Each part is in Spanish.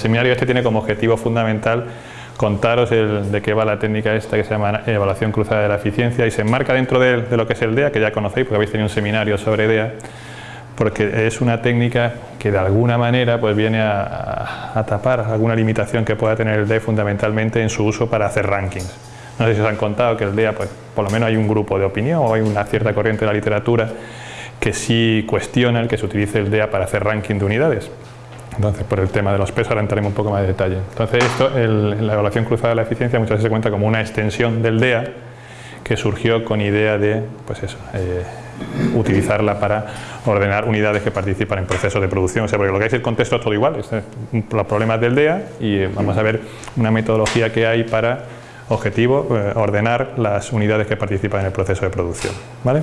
el seminario este tiene como objetivo fundamental contaros de qué va la técnica esta que se llama evaluación cruzada de la eficiencia y se enmarca dentro de, de, lo que es el DEA, que ya conocéis porque habéis tenido un seminario sobre DEA, porque es una técnica que de alguna manera pues viene a, tapar alguna limitación que pueda tener el DEA fundamentalmente en su uso para hacer rankings. No sé si os han contado que el DEA, pues, por lo menos hay un grupo de opinión o hay una cierta corriente de la literatura que sí cuestiona el que se utilice el DEA para hacer ranking de unidades. Entonces, por el tema de los pesos, ahora entraremos un poco más de detalle. Entonces, esto, la evaluación cruzada de la eficiencia muchas veces se cuenta como una extensión del DEA que surgió con idea de, pues eso, eh, utilizarla para ordenar unidades que participan en procesos de producción. O sea, porque lo que es el contexto es todo igual, es los problemas del DEA y vamos a ver una metodología que hay para objetivo, eh, ordenar las unidades que participan en el proceso de producción. ¿vale?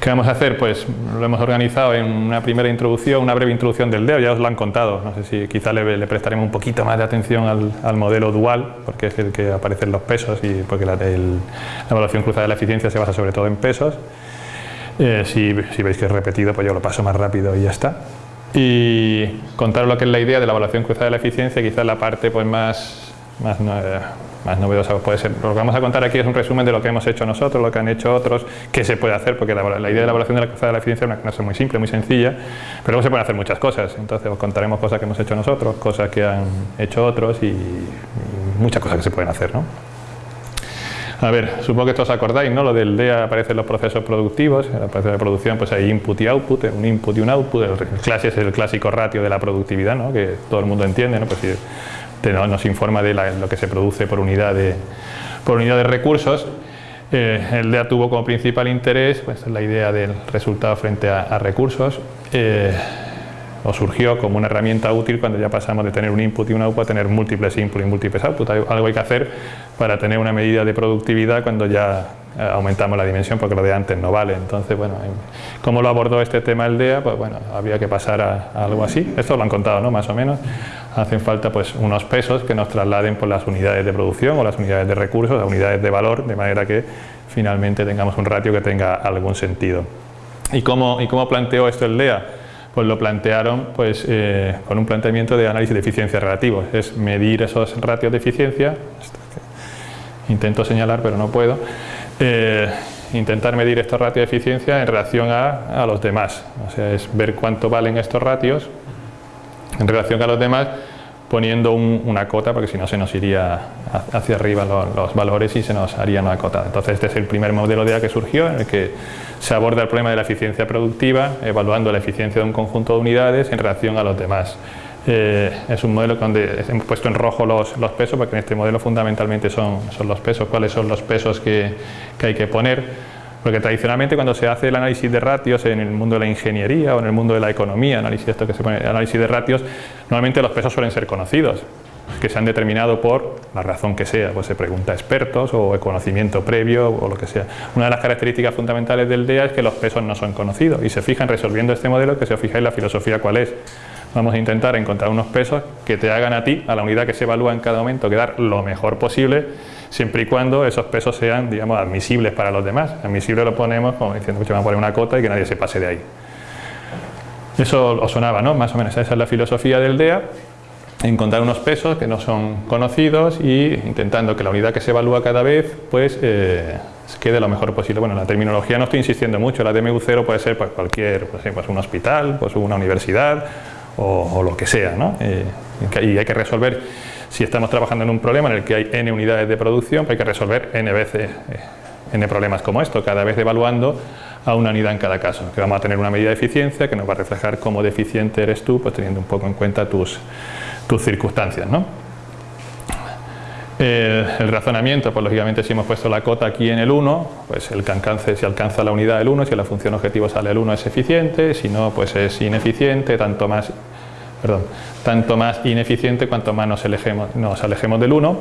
¿Qué vamos a hacer? Pues lo hemos organizado en una primera introducción, una breve introducción del DEO, ya os lo han contado, no sé si quizá le, le prestaremos un poquito más de atención al, modelo dual, porque es el que aparecen los pesos y porque la, evaluación cruzada de la eficiencia se basa sobre todo en pesos. Eh, si, veis que es repetido, pues yo lo paso más rápido y ya está. Y contaros lo que es la idea de la evaluación cruzada de la eficiencia, quizás la parte pues más, más, eh, más novedosa puede ser. Lo que vamos a contar aquí es un resumen de lo que hemos hecho nosotros, lo que han hecho otros, qué se puede hacer, porque la, la idea de la evaluación de la cruzada de la eficiencia es una cosa muy simple, muy sencilla, pero luego se pueden hacer muchas cosas. Entonces os contaremos cosas que hemos hecho nosotros, cosas que han hecho otros y, muchas cosas que se pueden hacer. ¿no? A ver, supongo que esto os acordáis, ¿no? Lo del DEA aparecen los procesos productivos, en el proceso de producción pues hay input y output, un input y un output, el clase es el clásico ratio de la productividad, ¿no? Que todo el mundo entiende, ¿no? Pues nos informa de lo que se produce por unidad de, por unidad de recursos. Eh, el DEA tuvo como principal interés pues, la idea del resultado frente a, recursos. Eh, o surgió como una herramienta útil cuando ya pasamos de tener un input y un output a tener múltiples input y múltiples output. Algo hay que hacer para tener una medida de productividad cuando ya aumentamos la dimensión porque lo de antes no vale. Entonces, bueno, ¿cómo lo abordó este tema el DEA? Pues bueno, había que pasar a, a algo así. Esto lo han contado, ¿no? Más o menos. Hacen falta pues unos pesos que nos trasladen por las unidades de producción o las unidades de recursos, las unidades de valor, de manera que finalmente tengamos un ratio que tenga algún sentido. ¿Y cómo, y cómo planteó esto el DEA? pues lo plantearon pues, eh, con un planteamiento de análisis de eficiencia relativo, es medir esos ratios de eficiencia, intento señalar pero no puedo, eh, intentar medir estos ratios de eficiencia en relación a, a, los demás, o sea, es ver cuánto valen estos ratios en relación a los demás poniendo un, una cota porque si no se nos iría hacia arriba los, valores y se nos haría una cota. Entonces este es el primer modelo de A que surgió en el que se aborda el problema de la eficiencia productiva evaluando la eficiencia de un conjunto de unidades en relación a los demás. Eh, es un modelo donde hemos puesto en rojo los, los, pesos porque en este modelo fundamentalmente son, son los pesos, cuáles son los pesos que, que hay que poner porque tradicionalmente cuando se hace el análisis de ratios en el mundo de la ingeniería o en el mundo de la economía, análisis, esto que se pone, análisis de ratios, normalmente los pesos suelen ser conocidos, que se han determinado por la razón que sea, pues se pregunta a expertos o conocimiento previo o lo que sea. Una de las características fundamentales del DEA es que los pesos no son conocidos y se fijan resolviendo este modelo que os fijáis la filosofía cuál es. Vamos a intentar encontrar unos pesos que te hagan a ti, a la unidad que se evalúa en cada momento, quedar lo mejor posible siempre y cuando esos pesos sean, digamos, admisibles para los demás. Admisible lo ponemos como diciendo que vamos a poner una cota y que nadie se pase de ahí. Eso os sonaba, ¿no? Más o menos esa es la filosofía del DEA, encontrar unos pesos que no son conocidos y intentando que la unidad que se evalúa cada vez, pues, eh, quede lo mejor posible. Bueno, la terminología no estoy insistiendo mucho, la DMU0 puede ser pues, cualquier, pues, pues, un hospital, pues una universidad o, lo que sea, ¿no? Eh, y hay que resolver si estamos trabajando en un problema en el que hay n unidades de producción, pues hay que resolver n veces eh, n problemas como esto, cada vez evaluando a una unidad en cada caso, que vamos a tener una medida de eficiencia que nos va a reflejar cómo deficiente eres tú, pues teniendo un poco en cuenta tus, tus circunstancias. ¿no? Eh, el razonamiento, pues lógicamente si hemos puesto la cota aquí en el 1, pues el que alcance, si alcanza la unidad el 1, si la función objetivo sale el 1 es eficiente, si no pues es ineficiente, tanto más perdón, tanto más ineficiente cuanto más nos alejemos, nos alejemos del 1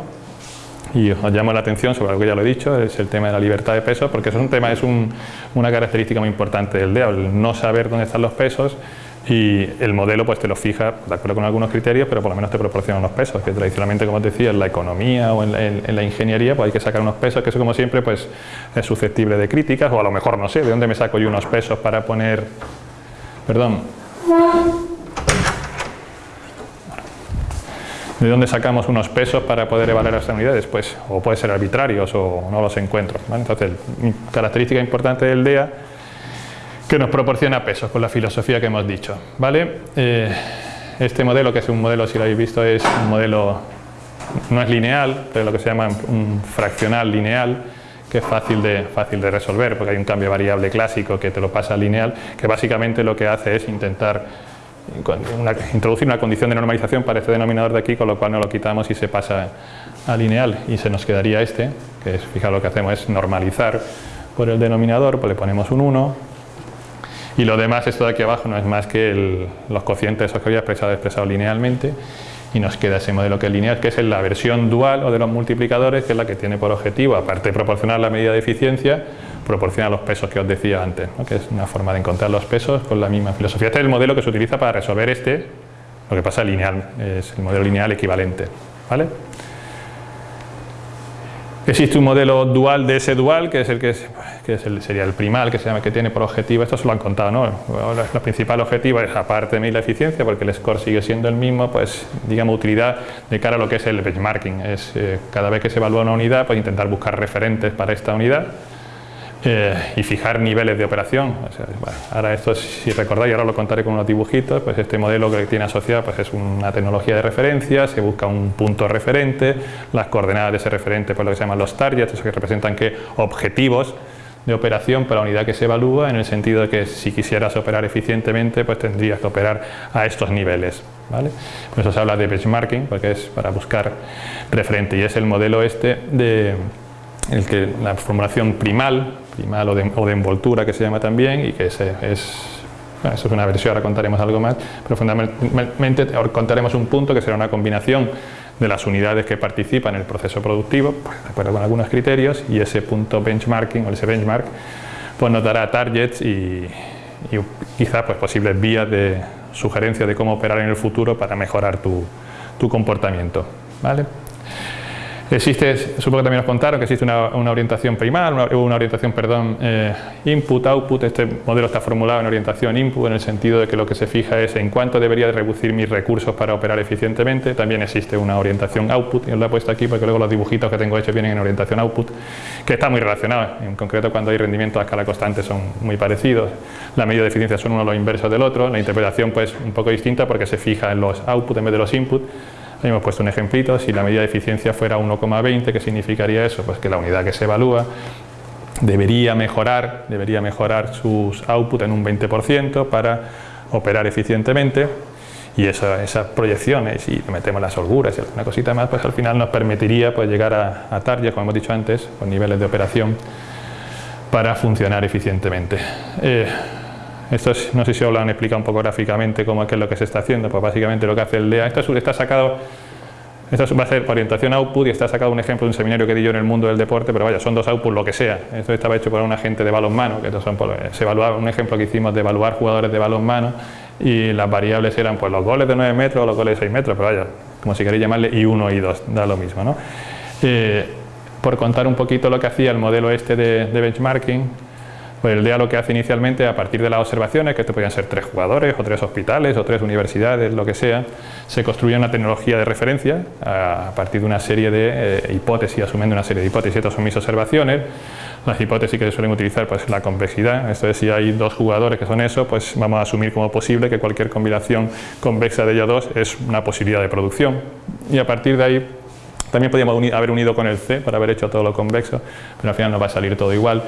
y os llamo la atención sobre algo que ya lo he dicho, es el tema de la libertad de pesos, porque eso es un tema, es un, una característica muy importante del DEA, el no saber dónde están los pesos y el modelo pues te lo fija de acuerdo con algunos criterios, pero por lo menos te proporciona unos pesos, que tradicionalmente, como os decía, en la economía o en la, en, en la ingeniería pues hay que sacar unos pesos, que eso como siempre pues es susceptible de críticas, o a lo mejor no sé, de dónde me saco yo unos pesos para poner, perdón, ¿De dónde sacamos unos pesos para poder evaluar las unidades? Pues, o puede ser arbitrarios o no los encuentro. Entonces, característica importante del DEA que nos proporciona pesos con la filosofía que hemos dicho. ¿vale? Eh, este modelo, que es un modelo, si lo habéis visto, es un modelo, no es lineal, pero lo que se llama un fraccional lineal, que es fácil de, fácil de resolver, porque hay un cambio variable clásico que te lo pasa lineal, que básicamente lo que hace es intentar introducir una condición de normalización para este denominador de aquí, con lo cual no lo quitamos y se pasa a lineal y se nos quedaría este, que es, fijaos lo que hacemos es normalizar por el denominador, pues le ponemos un 1 y lo demás, esto de aquí abajo no es más que los cocientes que había expresado, expresado linealmente y nos queda ese modelo que es lineal, que es la versión dual o de los multiplicadores, que es la que tiene por objetivo, aparte de proporcionar la medida de eficiencia, proporciona los pesos que os decía antes, que es una forma de encontrar los pesos con la misma filosofía. Este es el modelo que se utiliza para resolver este, lo que pasa lineal, es el modelo lineal equivalente. ¿vale? Existe un modelo dual de ese dual, que es el que, sería el primal, que se llama que tiene por objetivo, esto se lo han contado, ¿no? El principal objetivo es, aparte de medir la eficiencia, porque el score sigue siendo el mismo, pues, digamos, utilidad de cara a lo que es el benchmarking. Es eh, cada vez que se evalúa una unidad, pues intentar buscar referentes para esta unidad eh, y fijar niveles de operación. ahora esto, si recordáis, ahora lo contaré con unos dibujitos, pues este modelo que tiene asociado pues es una tecnología de referencia, se busca un punto referente, las coordenadas de ese referente, pues lo que se llaman los targets, eso que representan que objetivos de operación para la unidad que se evalúa, en el sentido de que si quisieras operar eficientemente, pues tendrías que operar a estos niveles. ¿vale? Por eso se habla de benchmarking, porque es para buscar referente, y es el modelo este de el que la formulación primal primal o de, envoltura que se llama también y que es, eso es una versión, ahora contaremos algo más, pero fundamentalmente contaremos un punto que será una combinación de las unidades que participan en el proceso productivo, pues, de acuerdo con algunos criterios, y ese punto benchmarking o ese benchmark pues nos dará targets y, y quizás pues, posibles vías de sugerencia de cómo operar en el futuro para mejorar tu, tu comportamiento. ¿vale? Existe, supongo que también os contaron que existe una, orientación primal, una, una orientación, perdón, eh, input-output. Este modelo está formulado en orientación input en el sentido de que lo que se fija es en cuánto debería de reducir mis recursos para operar eficientemente. También existe una orientación output, y os la he puesto aquí porque luego los dibujitos que tengo hechos vienen en orientación output, que está muy relacionado. En concreto, cuando hay rendimientos a escala constante son muy parecidos. La medida de eficiencia son uno los inversos del otro. La interpretación, pues, un poco distinta porque se fija en los output en vez de los input hemos puesto un ejemplito, si la medida de eficiencia fuera 1,20, ¿qué significaría eso? Pues que la unidad que se evalúa debería mejorar, debería mejorar sus output en un 20% para operar eficientemente y esa, esas proyecciones y metemos las holguras y alguna cosita más, pues al final nos permitiría pues, llegar a, a como hemos dicho antes, con niveles de operación para funcionar eficientemente. Eh, esto no sé si han explicado un poco gráficamente cómo es, que es lo que se está haciendo, pues básicamente lo que hace el DEA, esto está sacado, esto va a ser orientación output y está sacado un ejemplo de un seminario que di yo en el mundo del deporte, pero vaya, son dos outputs lo que sea, esto estaba hecho por un agente de balonmano, que son se evaluaba un ejemplo que hicimos de evaluar jugadores de balonmano y las variables eran pues los goles de 9 metros o los goles de 6 metros, pero vaya, como si queréis llamarle y 1 y 2, da lo mismo, ¿no? Eh, por contar un poquito lo que hacía el modelo este de benchmarking, pues el DEA lo que hace inicialmente, a partir de las observaciones, que esto podían ser tres jugadores, o tres hospitales, o tres universidades, lo que sea, se construye una tecnología de referencia a partir de una serie de eh, hipótesis, asumiendo una serie de hipótesis. Estas son mis observaciones. Las hipótesis que se suelen utilizar pues la convexidad, esto es, si hay dos jugadores que son eso, pues vamos a asumir como posible que cualquier combinación convexa de ellos dos es una posibilidad de producción. Y a partir de ahí también podríamos haber unido con el C para haber hecho todo lo convexo, pero al final nos va a salir todo igual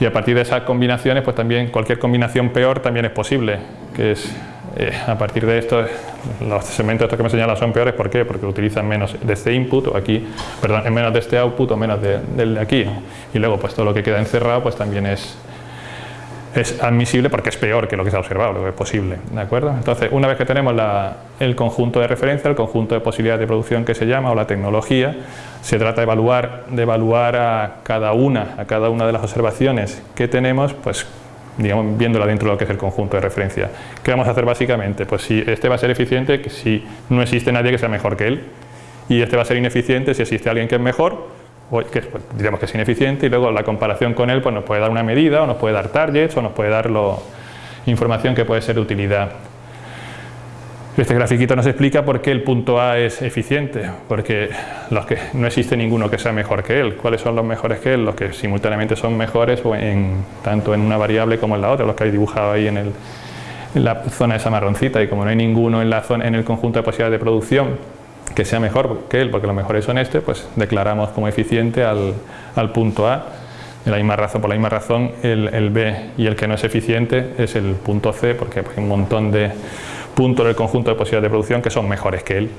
y a partir de esas combinaciones pues también cualquier combinación peor también es posible que es eh, a partir de esto los segmentos estos que me señalan son peores ¿por qué? porque utilizan menos de este input o aquí perdón en menos de este output o menos de aquí y luego pues todo lo que queda encerrado pues también es es admisible porque es peor que lo que se ha observado, lo que es posible. ¿de acuerdo? Entonces, una vez que tenemos el conjunto de referencia, el conjunto de posibilidades de producción que se llama, o la tecnología, se trata de evaluar, de evaluar a cada una, a cada una de las observaciones que tenemos, pues digamos, viéndola dentro de lo que es el conjunto de referencia. ¿Qué vamos a hacer básicamente? Pues si este va a ser eficiente, si no existe nadie que sea mejor que él, y este va a ser ineficiente si existe alguien que es mejor, que pues, que es ineficiente y luego la comparación con él pues nos puede dar una medida o nos puede dar targets o nos puede dar información que puede ser de utilidad. Este grafiquito nos explica por qué el punto A es eficiente, porque los que, no existe ninguno que sea mejor que él. ¿Cuáles son los mejores que él? Los que simultáneamente son mejores en, tanto en una variable como en la otra, los que hay dibujado ahí en, el, en la zona esa marroncita y como no hay ninguno en, la zona, en el conjunto de posibilidades de producción que sea mejor que él, porque los mejores son este, pues declaramos como eficiente al, al punto A. De la misma razón, por la misma razón, el, el, B y el que no es eficiente es el punto C, porque hay un montón de puntos del conjunto de posibilidades de producción que son mejores que él.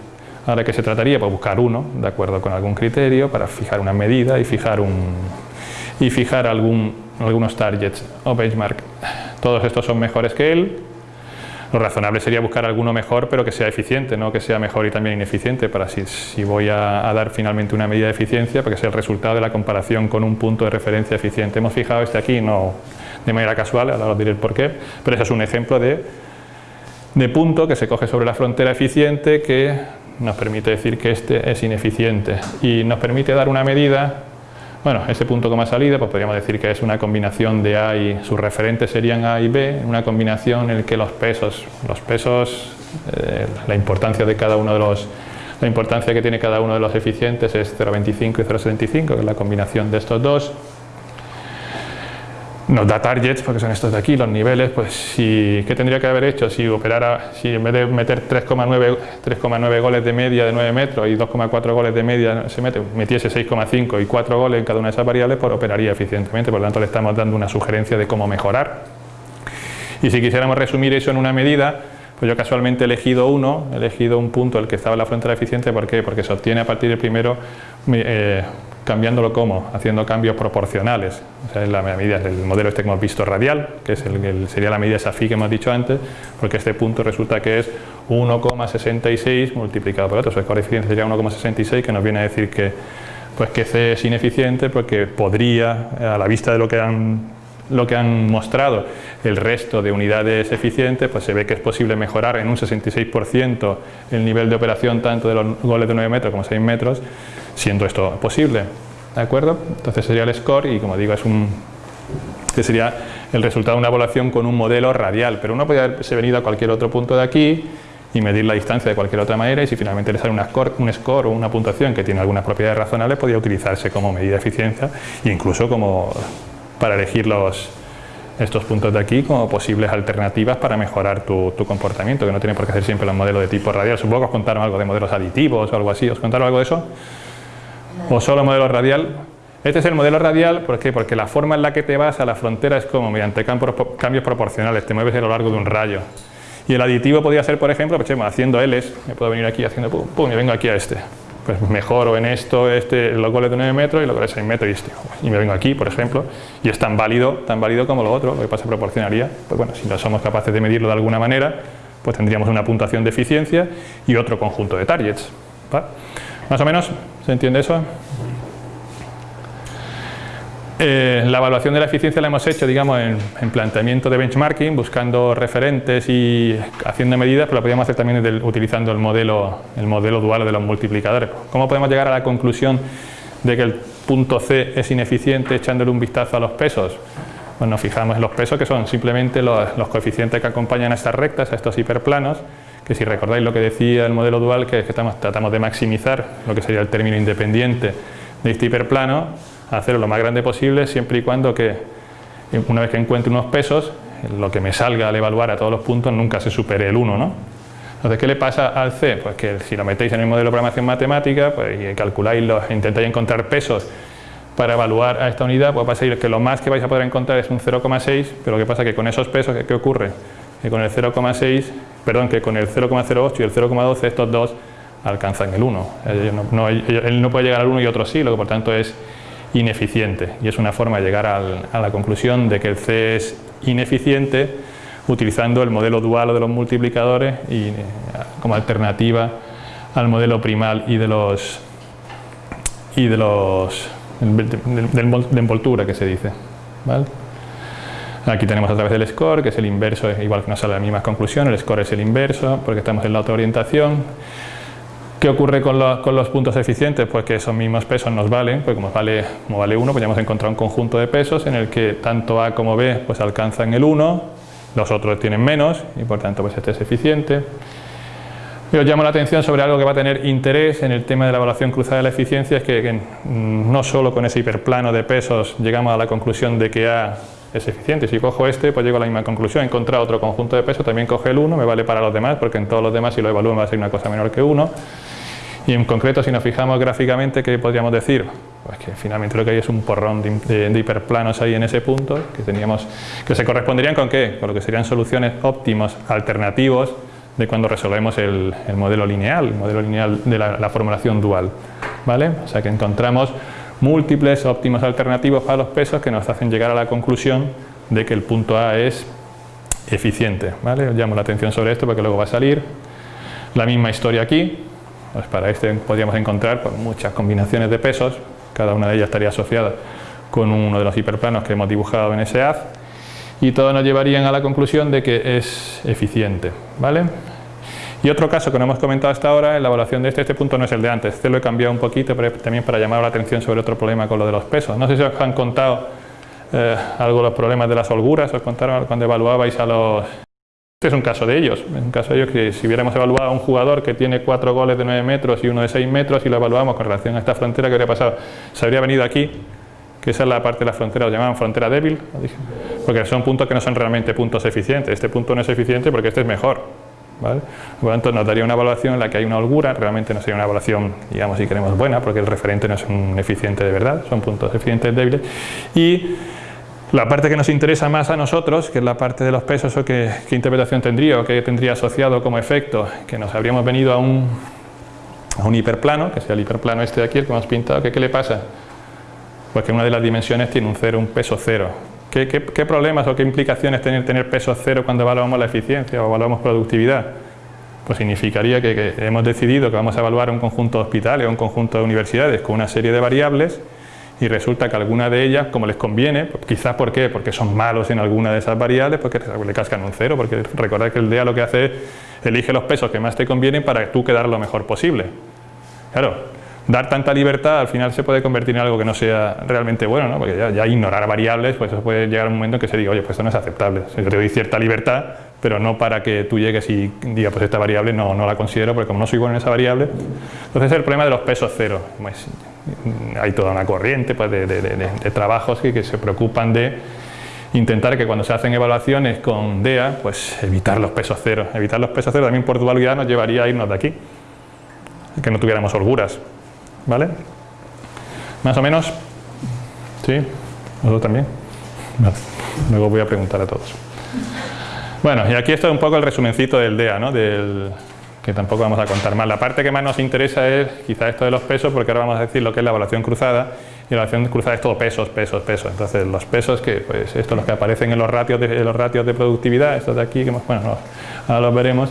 Ahora, ¿qué se trataría? Pues buscar uno, de acuerdo con algún criterio, para fijar una medida y fijar, un, y fijar algún, algunos targets o benchmark. Todos estos son mejores que él. Lo razonable sería buscar alguno mejor, pero que sea eficiente, no que sea mejor y también ineficiente, para si, si voy a, dar finalmente una medida de eficiencia, para que sea el resultado de la comparación con un punto de referencia eficiente. Hemos fijado este aquí, no de manera casual, ahora os diré el por qué, pero ese es un ejemplo de de punto que se coge sobre la frontera eficiente que nos permite decir que este es ineficiente y nos permite dar una medida bueno, ese punto como ha salido, pues podríamos decir que es una combinación de A y sus referentes serían A y B, una combinación en la que los pesos, los pesos, eh, la importancia de cada uno de los, la importancia que tiene cada uno de los eficientes es 0,25 y 0,75, que es la combinación de estos dos nos da targets, porque son estos de aquí, los niveles, pues si, ¿qué tendría que haber hecho? Si operara, si en vez de meter 3,9 goles de media de 9 metros y 2,4 goles de media se mete, metiese 6,5 y 4 goles en cada una de esas variables, pues operaría eficientemente, por lo tanto le estamos dando una sugerencia de cómo mejorar. Y si quisiéramos resumir eso en una medida, pues yo casualmente he elegido uno, he elegido un punto, el que estaba en la frontera eficiente, ¿por qué? Porque se obtiene a partir del primero eh, cambiándolo como, haciendo cambios proporcionales. O sea, es la medida del modelo este que hemos visto radial, que es el, sería la medida esa que hemos dicho antes, porque este punto resulta que es 1,66 multiplicado por otro, o sea, coeficiente sería 1,66, que nos viene a decir que, pues que C es ineficiente porque podría, a la vista de lo que han lo que han mostrado el resto de unidades eficientes, pues se ve que es posible mejorar en un 66% el nivel de operación tanto de los goles de 9 metros como 6 metros siendo esto posible. ¿De acuerdo? Entonces sería el score y como digo es un que sería el resultado de una evaluación con un modelo radial, pero uno podría haberse venido a cualquier otro punto de aquí y medir la distancia de cualquier otra manera y si finalmente le sale una score, un score o una puntuación que tiene algunas propiedades razonables podría utilizarse como medida de eficiencia e incluso como para elegir los, estos puntos de aquí como posibles alternativas para mejorar tu, tu, comportamiento, que no tiene por qué ser siempre los modelos de tipo radial. Supongo que os contaron algo de modelos aditivos o algo así, ¿os contaron algo de eso? o solo modelo radial. Este es el modelo radial, ¿por qué? Porque la forma en la que te vas a la frontera es como mediante cambios proporcionales, te mueves a lo largo de un rayo. Y el aditivo podría ser, por ejemplo, pues, haciendo L's, me puedo venir aquí haciendo pum, pum, y vengo aquí a este. Pues mejoro en esto, este, los goles de 9 metros y los goles de 6 metros y este. Y me vengo aquí, por ejemplo, y es tan válido, tan válido como lo otro, lo que pasa proporcionaría, pues bueno, si no somos capaces de medirlo de alguna manera, pues tendríamos una puntuación de eficiencia y otro conjunto de targets. Más o menos, ¿se entiende eso? Eh, la evaluación de la eficiencia la hemos hecho digamos, en, planteamiento de benchmarking, buscando referentes y haciendo medidas, pero la podríamos hacer también utilizando el modelo, el modelo dual de los multiplicadores. ¿Cómo podemos llegar a la conclusión de que el punto C es ineficiente echándole un vistazo a los pesos? Pues nos fijamos en los pesos que son simplemente los, los coeficientes que acompañan a estas rectas, a estos hiperplanos, que si recordáis lo que decía el modelo dual, que es que estamos, tratamos de maximizar lo que sería el término independiente de este hiperplano, hacerlo lo más grande posible, siempre y cuando que una vez que encuentre unos pesos, lo que me salga al evaluar a todos los puntos nunca se supere el 1, ¿no? Entonces, ¿qué le pasa al C? Pues que si lo metéis en el modelo de programación matemática, pues y calculáis, los, intentáis encontrar pesos para evaluar a esta unidad, pues va a ser que lo más que vais a poder encontrar es un 0,6, pero lo que pasa que con esos pesos, ¿qué ocurre? Que con el 0,6 perdón, que con el 0,08 y el 0,12 estos dos alcanzan el 1. él no puede llegar al 1 y otro sí, lo que por tanto es ineficiente. Y es una forma de llegar a la conclusión de que el C es ineficiente utilizando el modelo dual de los multiplicadores y, eh, como alternativa al modelo primal y de los y de los de, envoltura que se dice. ¿vale? Aquí tenemos a través del score, que es el inverso, igual que nos sale la misma conclusión, el score es el inverso, porque estamos en la otra orientación. ¿Qué ocurre con los, puntos eficientes? Pues que esos mismos pesos nos valen, pues como vale, como vale 1, pues ya hemos encontrado un conjunto de pesos en el que tanto A como B pues alcanzan el 1, los otros tienen menos y por tanto pues este es eficiente. os llamo la atención sobre algo que va a tener interés en el tema de la evaluación cruzada de la eficiencia, es que, no solo con ese hiperplano de pesos llegamos a la conclusión de que A es eficiente. Si cojo este, pues llego a la misma conclusión. He encontrado otro conjunto de pesos, también coge el 1, me vale para los demás, porque en todos los demás si lo evalúo va a ser una cosa menor que 1. Y en concreto, si nos fijamos gráficamente, ¿qué podríamos decir? Pues que finalmente lo que hay es un porrón de, hiperplanos ahí en ese punto, que, teníamos, que se corresponderían con qué? Con lo que serían soluciones óptimos alternativos de cuando resolvemos el, modelo lineal, el modelo lineal de la, formulación dual. ¿vale? O sea que encontramos múltiples óptimos alternativos para los pesos que nos hacen llegar a la conclusión de que el punto A es eficiente. ¿vale? Os llamo la atención sobre esto porque luego va a salir. La misma historia aquí. Pues para este podríamos encontrar pues, muchas combinaciones de pesos. Cada una de ellas estaría asociada con uno de los hiperplanos que hemos dibujado en ese haz y todos nos llevarían a la conclusión de que es eficiente. ¿vale? Y otro caso que no hemos comentado hasta ahora en la evaluación de este, este punto no es el de antes, este lo he cambiado un poquito pero también para llamar la atención sobre otro problema con lo de los pesos. No sé si os han contado eh, algo los problemas de las holguras, os contaron cuando evaluabais a los... Este es un caso de ellos, un caso de ellos que si hubiéramos evaluado a un jugador que tiene cuatro goles de 9 metros y uno de 6 metros y lo evaluamos con relación a esta frontera, ¿qué habría pasado? Se habría venido aquí que esa es la parte de la frontera, lo llamaban frontera débil, porque son puntos que no son realmente puntos eficientes. Este punto no es eficiente porque este es mejor. Por lo tanto, nos daría una evaluación en la que hay una holgura, realmente no sería una evaluación, digamos, si queremos buena, porque el referente no es un eficiente de verdad, son puntos eficientes débiles. Y la parte que nos interesa más a nosotros, que es la parte de los pesos, o qué, interpretación tendría o qué tendría asociado como efecto, que nos habríamos venido a un, a un hiperplano, que sea el hiperplano este de aquí, el que hemos pintado, ¿qué le pasa? pues que una de las dimensiones tiene un cero, un peso cero. ¿Qué, problemas o qué implicaciones tiene tener peso cero cuando evaluamos la eficiencia o evaluamos productividad? Pues significaría que, hemos decidido que vamos a evaluar un conjunto de hospitales o un conjunto de universidades con una serie de variables y resulta que alguna de ellas, como les conviene, pues quizás ¿por qué? porque son malos en alguna de esas variables, porque le cascan un cero, porque recordad que el DEA lo que hace es elige los pesos que más te convienen para tú quedar lo mejor posible. Claro, dar tanta libertad al final se puede convertir en algo que no sea realmente bueno, ¿no? porque ya, ignorar variables, pues eso puede llegar a un momento en que se diga, oye, pues esto no es aceptable, yo te doy cierta libertad, pero no para que tú llegues y digas, pues esta variable no, no la considero, porque como no soy bueno en esa variable, entonces el problema de los pesos cero, pues, hay toda una corriente pues, de, trabajos que, que se preocupan de intentar que cuando se hacen evaluaciones con DEA, pues evitar los pesos cero. Evitar los pesos cero también por dualidad nos llevaría a irnos de aquí, que no tuviéramos holguras. ¿Vale? Más o menos. ¿Sí? ¿Vosotros también? Luego voy a preguntar a todos. Bueno, y aquí está un poco el resumencito del DEA, ¿no? Del, que tampoco vamos a contar más. La parte que más nos interesa es quizá esto de los pesos, porque ahora vamos a decir lo que es la evaluación cruzada, y la evaluación cruzada es todo pesos, pesos, pesos. Entonces los pesos, que pues estos los que aparecen en los ratios de, los ratios de productividad, estos de aquí, que bueno, ahora los veremos,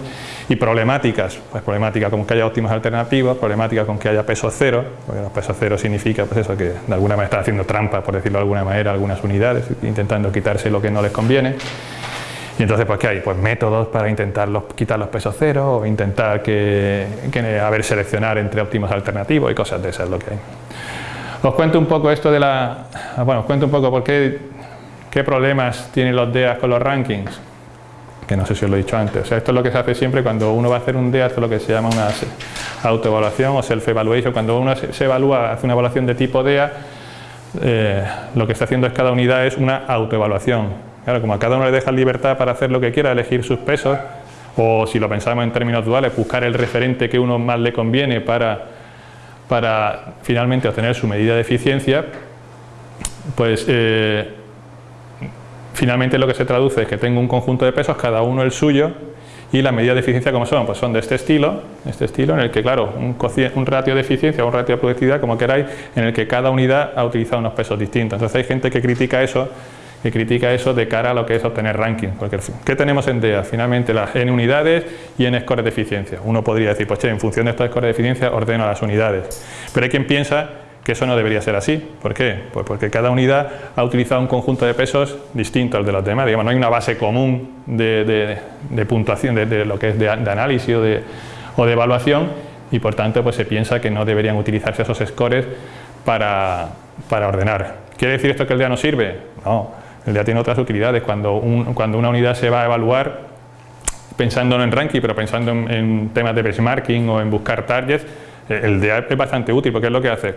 y problemáticas, pues problemática con que haya óptimos alternativos, problemática con que haya peso cero, porque peso cero significa pues eso, que de alguna manera está haciendo trampa, por decirlo de alguna manera, algunas unidades, intentando quitarse lo que no les conviene. Y entonces, pues, ¿qué hay? Pues métodos para intentar quitar los pesos cero o intentar que, que, haber seleccionar entre óptimos alternativos y cosas de esas, lo que hay. Os cuento un poco esto de la... Bueno, os cuento un poco por qué, qué problemas tienen los DEAs con los rankings que no sé si os lo he dicho antes. O sea, esto es lo que se hace siempre cuando uno va a hacer un DEA, esto es lo que se llama una autoevaluación o self-evaluation. Cuando uno se evalúa, hace una evaluación de tipo DEA, eh, lo que está haciendo es cada unidad es una autoevaluación. Claro, como a cada uno le deja libertad para hacer lo que quiera, elegir sus pesos, o si lo pensamos en términos duales, buscar el referente que uno más le conviene para, para finalmente obtener su medida de eficiencia, pues eh, Finalmente lo que se traduce es que tengo un conjunto de pesos, cada uno el suyo, y las medidas de eficiencia como son, pues son de este estilo, este estilo en el que claro, un, un ratio de eficiencia o un ratio de productividad, como queráis, en el que cada unidad ha utilizado unos pesos distintos. Entonces hay gente que critica eso, que critica eso de cara a lo que es obtener ranking. Porque, ¿Qué tenemos en DEA? Finalmente las n unidades y n scores de eficiencia. Uno podría decir, pues che, en función de estos scores de eficiencia ordeno las unidades. Pero hay quien piensa que eso no debería ser así. ¿Por qué? Pues porque cada unidad ha utilizado un conjunto de pesos distinto al de los demás. Digamos, no hay una base común de, puntuación, de, lo que es de, análisis o de, o de evaluación y por tanto pues se piensa que no deberían utilizarse esos scores para, para ordenar. ¿Quiere decir esto que el DEA no sirve? No, el DEA tiene otras utilidades. Cuando, cuando una unidad se va a evaluar, pensando no en ranking, pero pensando en, temas de benchmarking o en buscar targets, eh, el DEA es bastante útil porque es lo que hace.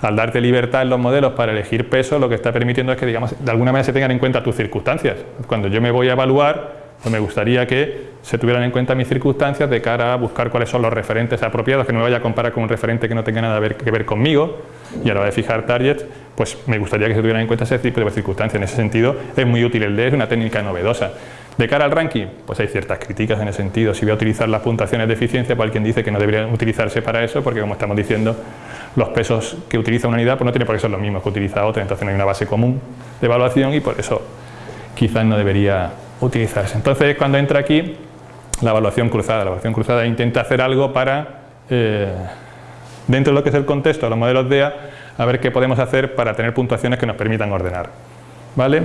Al darte libertad en los modelos para elegir peso, lo que está permitiendo es que digamos, de alguna manera se tengan en cuenta tus circunstancias. Cuando yo me voy a evaluar, pues me gustaría que se tuvieran en cuenta mis circunstancias de cara a buscar cuáles son los referentes apropiados, que no me vaya a comparar con un referente que no tenga nada que ver conmigo y a la hora de fijar targets, pues me gustaría que se tuvieran en cuenta ese tipo de circunstancias. En ese sentido es muy útil el D, es una técnica novedosa. De cara al ranking, pues hay ciertas críticas en ese sentido. Si voy a utilizar las puntuaciones de eficiencia, pues alguien dice que no deberían utilizarse para eso, porque como estamos diciendo, los pesos que utiliza una unidad pues no tiene por qué ser los mismos que utiliza otra, entonces no hay una base común de evaluación y por eso quizás no debería utilizarse. Entonces, cuando entra aquí, la evaluación cruzada. La evaluación cruzada intenta hacer algo para, eh, dentro de lo que es el contexto de los modelos DEA, a ver qué podemos hacer para tener puntuaciones que nos permitan ordenar. ¿Vale?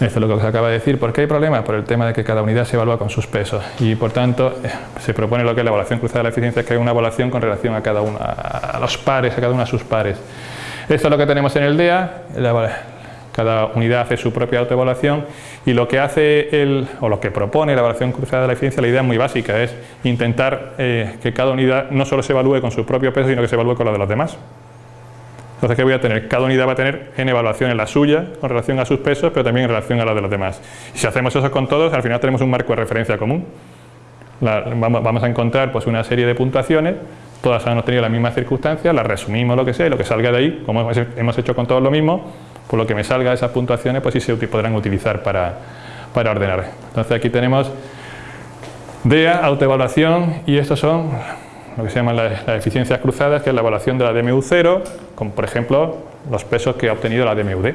Esto es lo que os acaba de decir. ¿Por qué hay problemas? Por el tema de que cada unidad se evalúa con sus pesos y por tanto eh, se propone lo que es la evaluación cruzada de la eficiencia, que hay una evaluación con relación a cada uno, a los pares, a cada uno de sus pares. Esto es lo que tenemos en el DEA, cada unidad hace su propia autoevaluación y lo que hace el, o lo que propone la evaluación cruzada de la eficiencia, la idea es muy básica, es intentar eh, que cada unidad no solo se evalúe con su propio peso, sino que se evalúe con la de los demás. Entonces, ¿qué voy a tener? Cada unidad va a tener en evaluación en la suya con relación a sus pesos, pero también en relación a la de los demás. Y si hacemos eso con todos, al final tenemos un marco de referencia común. vamos, a encontrar pues, una serie de puntuaciones, todas han obtenido las mismas circunstancias, las resumimos lo que sea, lo que salga de ahí, como hemos hecho con todos lo mismo, por lo que me salga esas puntuaciones, pues sí se podrán utilizar para, para ordenar. Entonces aquí tenemos DEA, autoevaluación, y estos son lo que se llaman las, eficiencias cruzadas, que es la evaluación de la DMU0, como por ejemplo los pesos que ha obtenido la DMUD,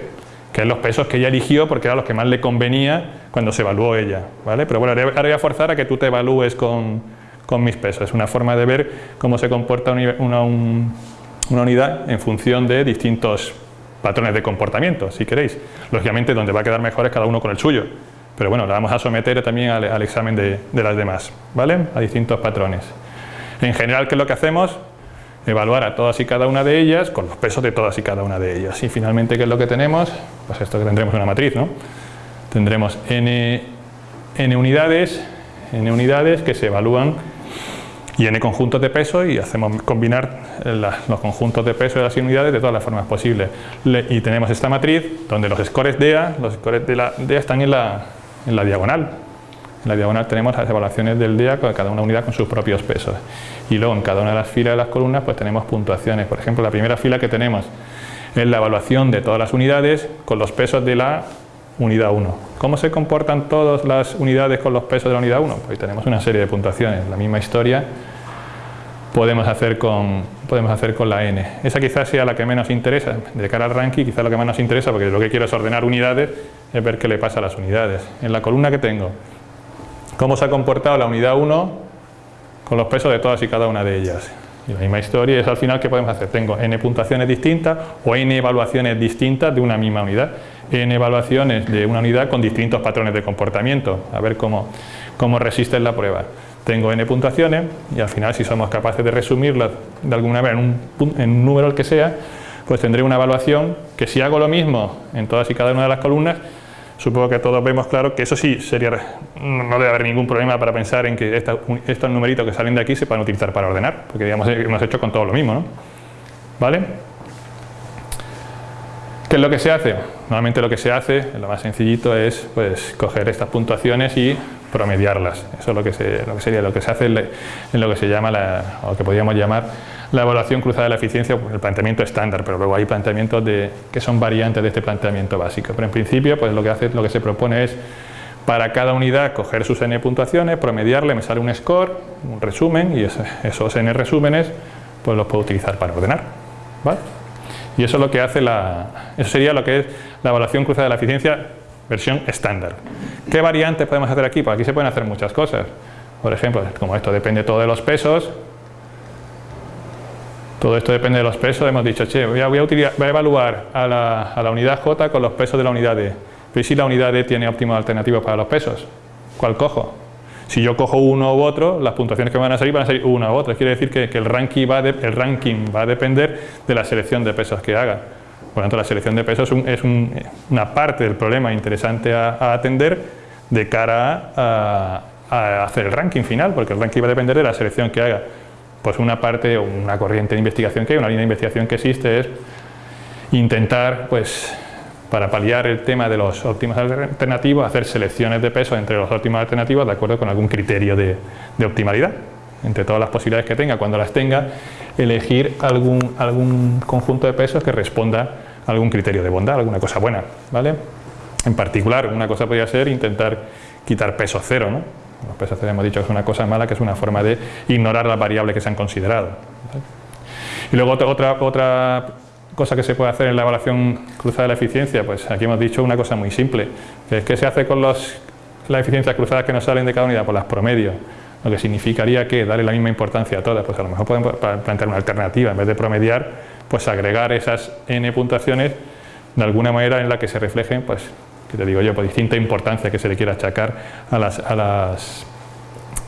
que es los pesos que ella eligió porque eran los que más le convenía cuando se evaluó ella. ¿vale? Pero bueno, ahora voy a forzar a que tú te evalúes con, con mis pesos. Es una forma de ver cómo se comporta una, una unidad en función de distintos patrones de comportamiento, si queréis. Lógicamente, donde va a quedar mejor es cada uno con el suyo. Pero bueno, la vamos a someter también al, examen de, las demás, ¿vale? A distintos patrones. En general, ¿qué es lo que hacemos? Evaluar a todas y cada una de ellas con los pesos de todas y cada una de ellas. Y finalmente, ¿qué es lo que tenemos? Pues esto que tendremos una matriz, ¿no? Tendremos n, n unidades, n unidades que se evalúan y n conjuntos de peso y hacemos combinar los conjuntos de peso de las unidades de todas las formas posibles. y tenemos esta matriz donde los scores DEA, los scores de la DEA están en la, en la diagonal. En la diagonal tenemos las evaluaciones del DEA con cada una unidad con sus propios pesos. Y luego en cada una de las filas de las columnas pues tenemos puntuaciones. Por ejemplo, la primera fila que tenemos es la evaluación de todas las unidades con los pesos de la unidad 1. ¿Cómo se comportan todas las unidades con los pesos de la unidad 1? Pues tenemos una serie de puntuaciones, la misma historia podemos hacer con, podemos hacer con la n. Esa quizás sea la que menos interesa, de cara al ranking quizás lo que más nos interesa porque lo que quiero es ordenar unidades, es ver qué le pasa a las unidades. En la columna que tengo, cómo se ha comportado la unidad 1 con los pesos de todas y cada una de ellas. Y la misma historia es al final qué podemos hacer. Tengo n puntuaciones distintas o n evaluaciones distintas de una misma unidad en evaluaciones de una unidad con distintos patrones de comportamiento, a ver cómo, cómo resisten la prueba. Tengo n puntuaciones y al final si somos capaces de resumirlas de alguna manera en un, en un número el que sea, pues tendré una evaluación que si hago lo mismo en todas y cada una de las columnas, supongo que todos vemos claro que eso sí sería, no debe haber ningún problema para pensar en que estos numeritos que salen de aquí se puedan utilizar para ordenar, porque digamos hemos hecho con todo lo mismo, ¿no? ¿Vale? ¿Qué es lo que se hace? Normalmente lo que se hace, lo más sencillito, es pues, coger estas puntuaciones y promediarlas. Eso es lo que, lo que sería lo que se hace en, lo que se llama, la, o que podríamos llamar la evaluación cruzada de la eficiencia, el planteamiento estándar, pero luego hay planteamientos de, que son variantes de este planteamiento básico. Pero en principio, pues lo que, hace, lo que se propone es para cada unidad coger sus n puntuaciones, promediarle, me sale un score, un resumen, y esos n resúmenes pues los puedo utilizar para ordenar. ¿vale? Y eso es lo que hace la, eso sería lo que es la evaluación cruzada de la eficiencia versión estándar. ¿Qué variantes podemos hacer aquí? Pues aquí se pueden hacer muchas cosas. Por ejemplo, como esto depende todo de los pesos, todo esto depende de los pesos, hemos dicho, che, voy a, voy a, evaluar a la, a la, unidad J con los pesos de la unidad D. Pero si la unidad D tiene óptimos alternativos para los pesos? ¿Cuál cojo? Si yo cojo uno u otro, las puntuaciones que van a salir van a salir una u otra. Quiere decir que, el, ranking va a depender de la selección de pesos que haga. Por lo tanto, la selección de pesos es, una parte del problema interesante a, atender de cara a hacer el ranking final, porque el ranking va a depender de la selección que haga. Pues una parte o una corriente de investigación que hay, una línea de investigación que existe es intentar, pues, para paliar el tema de los óptimos alternativos, hacer selecciones de peso entre los óptimos alternativos de acuerdo con algún criterio de, de optimalidad, entre todas las posibilidades que tenga. Cuando las tenga, elegir algún, algún conjunto de pesos que responda a algún criterio de bondad, alguna cosa buena, ¿vale? En particular, una cosa podría ser intentar quitar peso cero, ¿no? Los pesos cero hemos dicho que es una cosa mala, que es una forma de ignorar las variables que se han considerado. Y luego otra, otra cosa que se puede hacer en la evaluación cruzada de la eficiencia, pues aquí hemos dicho una cosa muy simple, que que se hace con los, las eficiencias cruzadas que nos salen de cada unidad por las promedios, lo que significaría que darle la misma importancia a todas, pues a lo mejor podemos plantear una alternativa, en vez de promediar, pues agregar esas n puntuaciones de alguna manera en la que se reflejen, pues, que te digo yo, por distinta importancia que se le quiera achacar a las,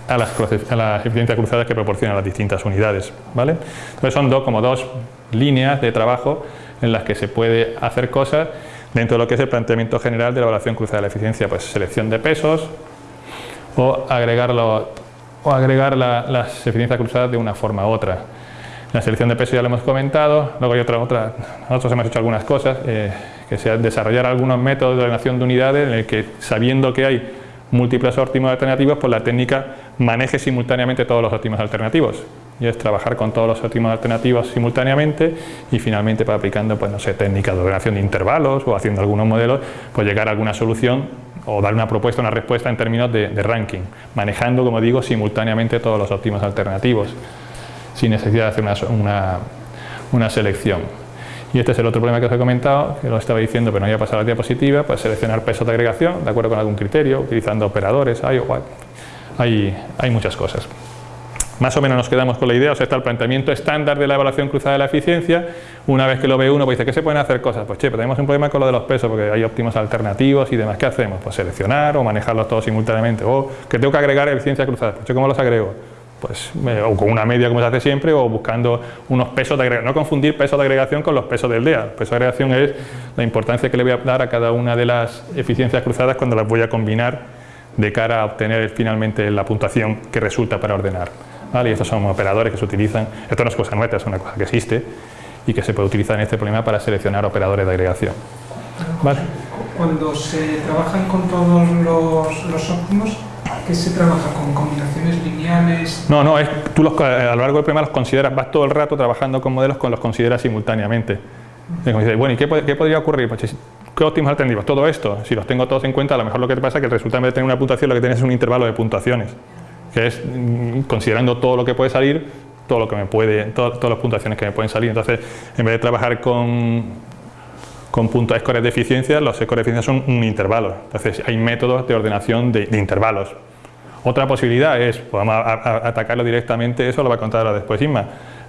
a las, a las eficiencias cruzadas que proporcionan las distintas unidades, ¿vale? Entonces son dos, como dos líneas de trabajo en las que se puede hacer cosas dentro de lo que es el planteamiento general de la evaluación cruzada de la eficiencia, pues selección de pesos o agregarlo o agregar las eficiencias cruzadas de una forma u otra. La selección de pesos ya lo hemos comentado, luego hay otra, otra nosotros hemos hecho algunas cosas, eh, que sea desarrollar algunos métodos de ordenación de unidades en el que sabiendo que hay múltiples óptimos alternativos, pues la técnica maneje simultáneamente todos los óptimos alternativos y es trabajar con todos los óptimos alternativos simultáneamente y finalmente pues, aplicando pues no sé, técnicas de ordenación de intervalos o haciendo algunos modelos, pues llegar a alguna solución o dar una propuesta, una respuesta en términos de, ranking, manejando, como digo, simultáneamente todos los óptimos alternativos, sin necesidad de hacer una, una, selección. Y este es el otro problema que os he comentado, que lo estaba diciendo pero no había pasado a la diapositiva, pues seleccionar pesos de agregación, de acuerdo con algún criterio, utilizando operadores, hay, hay, hay muchas cosas. Más o menos nos quedamos con la idea, o sea, está el planteamiento estándar de la evaluación cruzada de la eficiencia. Una vez que lo ve uno, pues dice, ¿qué se pueden hacer cosas? Pues che, tenemos un problema con lo de los pesos, porque hay óptimos alternativos y demás. ¿Qué hacemos? Pues seleccionar o manejarlos todos simultáneamente. O que tengo que agregar eficiencia cruzada. Pues che, ¿cómo los agrego? Pues o con una media como se hace siempre o buscando unos pesos de agregación. No confundir pesos de agregación con los pesos del DEA. Peso de agregación es la importancia que le voy a dar a cada una de las eficiencias cruzadas cuando las voy a combinar de cara a obtener finalmente la puntuación que resulta para ordenar. Y estos son operadores que se utilizan, esto no es cosa nuestra, es una cosa que existe y que se puede utilizar en este problema para seleccionar operadores de agregación. Cuando se trabajan con todos los óptimos, ¿qué se trabaja? ¿Con combinaciones lineales? No, no, es, tú los, a lo largo del problema los consideras, vas todo el rato trabajando con modelos con los consideras simultáneamente. bueno, ¿y qué, podría ocurrir? Pues, ¿Qué óptimos alternativos? Todo esto, si los tengo todos en cuenta, a lo mejor lo que te pasa es que el resultado de tener una puntuación, lo que tienes es un intervalo de puntuaciones que es mm, considerando todo lo que puede salir, todo lo que me puede, todas las puntuaciones que me pueden salir. Entonces, en vez de trabajar con, con puntos scores de eficiencia, los scores de eficiencia son un intervalo. Entonces, hay métodos de ordenación de, intervalos. Otra posibilidad es, podemos atacarlo directamente, eso lo va a contar ahora después Isma,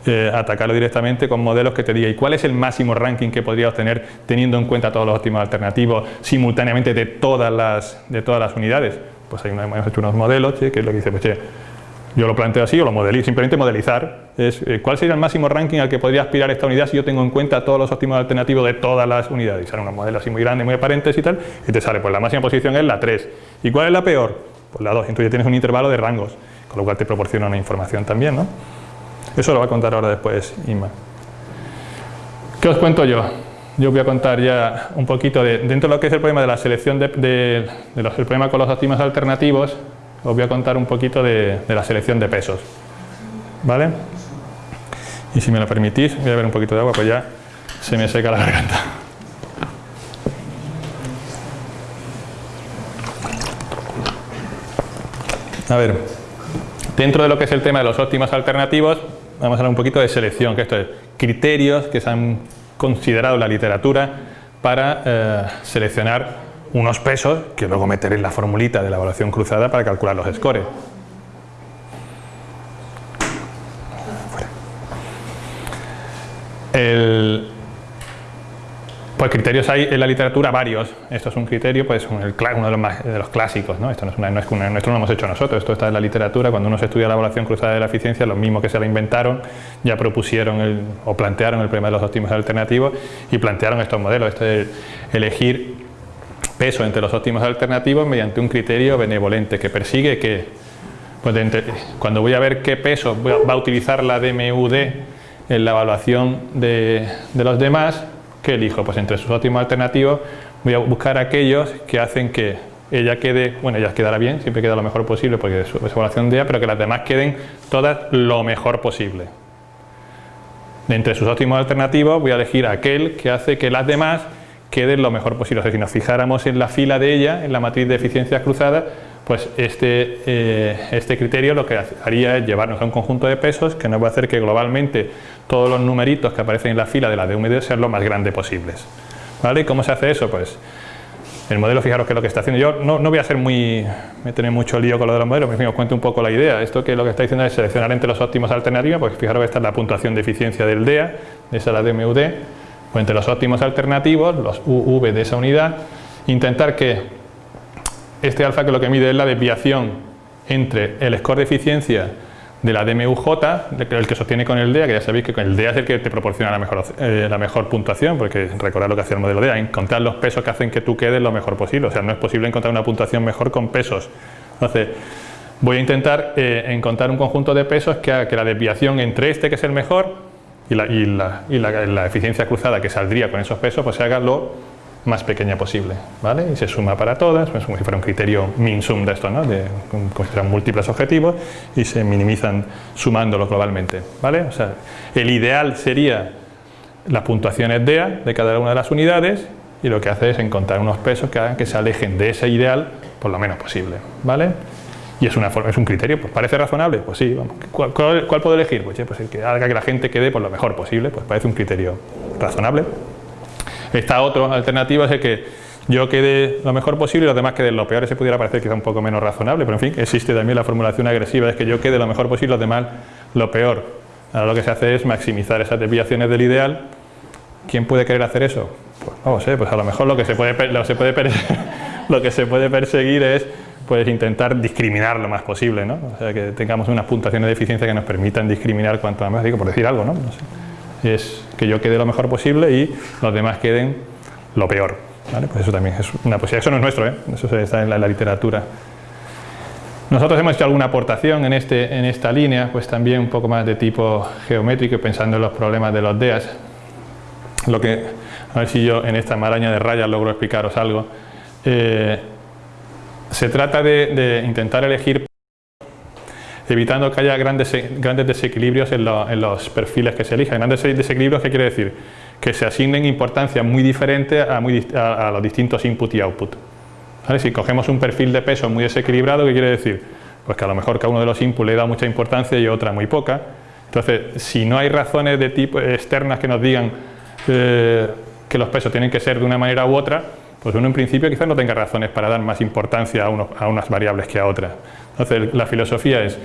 eh, atacarlo directamente con modelos que te digan ¿y cuál es el máximo ranking que podría obtener teniendo en cuenta todos los óptimos alternativos simultáneamente de todas las, de todas las unidades? pues hay hemos hecho unos modelos, que es lo que dice, pues yo lo planteo así o lo modelizo, simplemente modelizar, es eh, cuál sería el máximo ranking al que podría aspirar esta unidad si yo tengo en cuenta todos los óptimos alternativos de todas las unidades, y sale unos modelos así muy grandes, muy aparentes y tal, y te sale, pues la máxima posición es la 3, ¿y cuál es la peor? Pues la 2, entonces ya tienes un intervalo de rangos, con lo cual te proporciona una información también, ¿no? Eso lo va a contar ahora después Inma. ¿Qué os cuento yo? yo voy a contar ya un poquito de, dentro de lo que es el problema de la selección de, los, el problema con los óptimos alternativos, os voy a contar un poquito de, la selección de pesos. ¿Vale? Y si me lo permitís, voy a ver un poquito de agua, pues ya se me seca la garganta. A ver, dentro de lo que es el tema de los óptimos alternativos, vamos a hablar un poquito de selección, que esto es criterios que se han considerado la literatura para eh, seleccionar unos pesos que luego meter en la formulita de la evaluación cruzada para calcular los scores. El, pues criterios hay en la literatura varios. Esto es un criterio, pues uno de los, más, de los clásicos. ¿no? Esto no es, una, no es esto no lo hemos hecho nosotros, esto está en la literatura. Cuando uno se estudia la evaluación cruzada de la eficiencia, los mismos que se la inventaron ya propusieron el, o plantearon el problema de los óptimos alternativos y plantearon estos modelos. Esto es elegir peso entre los óptimos alternativos mediante un criterio benevolente que persigue que pues cuando voy a ver qué peso va a utilizar la DMUD en la evaluación de los demás, ¿qué elijo? Pues entre sus óptimos alternativos voy a buscar aquellos que hacen que ella quede, bueno, ella quedará bien, siempre queda lo mejor posible porque es evaluación de ella, pero que las demás queden todas lo mejor posible. De entre sus óptimos alternativos voy a elegir aquel que hace que las demás queden lo mejor posible. O sea, si nos fijáramos en la fila de ella, en la matriz de eficiencias cruzadas, pues este, eh, este criterio lo que haría es llevarnos a un conjunto de pesos que nos va a hacer que globalmente todos los numeritos que aparecen en la fila de la DMD sean lo más grande posibles. ¿Vale? ¿Y cómo se hace eso? Pues el modelo, fijaros que es lo que está haciendo. Yo no, no voy a ser muy, me tener mucho lío con lo de los modelos, pero os cuento un poco la idea. Esto que lo que está diciendo es seleccionar entre los óptimos alternativos, pues fijaros que esta es la puntuación de eficiencia del DEA, de esa la DMUD, pues entre los óptimos alternativos, los UV de esa unidad, intentar que este alfa que lo que mide es la desviación entre el score de eficiencia de la DMUJ, el que sostiene con el DEA, que ya sabéis que el DEA es el que te proporciona la mejor, eh, la mejor puntuación, porque recordad lo que hacía el modelo DEA, encontrar los pesos que hacen que tú quedes lo mejor posible, o sea, no es posible encontrar una puntuación mejor con pesos. Entonces, voy a intentar eh, encontrar un conjunto de pesos que haga que la desviación entre este, que es el mejor, y la, la eficiencia cruzada que saldría con esos pesos, pues se haga lo más pequeña posible, ¿vale? Y se suma para todas, pues como si fuera un criterio min-sum de esto, ¿no? De, como si múltiples objetivos y se minimizan sumándolos globalmente, ¿vale? O sea, el ideal sería las puntuaciones DEA de cada una de las unidades y lo que hace es encontrar unos pesos que hagan que se alejen de ese ideal por lo menos posible, ¿vale? Y es, una forma, es un criterio, pues parece razonable, pues sí, vamos. ¿Cuál, puedo elegir? Pues, pues el que haga que la gente quede por lo mejor posible, pues parece un criterio razonable, Está otro alternativa, es que yo quede lo mejor posible y los demás queden lo peor. Ese pudiera parecer quizá un poco menos razonable, pero en fin, existe también la formulación agresiva, es que yo quede lo mejor posible y los demás lo peor. Ahora lo que se hace es maximizar esas desviaciones del ideal. ¿Quién puede querer hacer eso? Pues no sé, pues a lo mejor lo que se puede, lo, se puede lo que se puede perseguir es pues intentar discriminar lo más posible, ¿no? O sea, que tengamos unas puntuaciones de eficiencia que nos permitan discriminar cuanto más, digo, por decir algo, ¿no? no sé es que yo quede lo mejor posible y los demás queden lo peor. Pues eso también es una posibilidad. Eso no es nuestro, ¿eh? eso está en la, literatura. Nosotros hemos hecho alguna aportación en, este, en esta línea, pues también un poco más de tipo geométrico, pensando en los problemas de los DEAS. Lo que, a ver si yo en esta maraña de rayas logro explicaros algo. Eh, se trata de intentar elegir evitando que haya grandes, grandes desequilibrios en, los perfiles que se elijan. Grandes desequilibrios, ¿qué quiere decir? Que se asignen importancia muy diferente a, los distintos input y output. Si cogemos un perfil de peso muy desequilibrado, ¿qué quiere decir? Pues que a lo mejor cada uno de los inputs le da mucha importancia y otra muy poca. Entonces, si no hay razones de tipo externas que nos digan eh, que los pesos tienen que ser de una manera u otra, pues uno en principio quizás no tenga razones para dar más importancia a, a unas variables que a otras. Entonces, la filosofía es,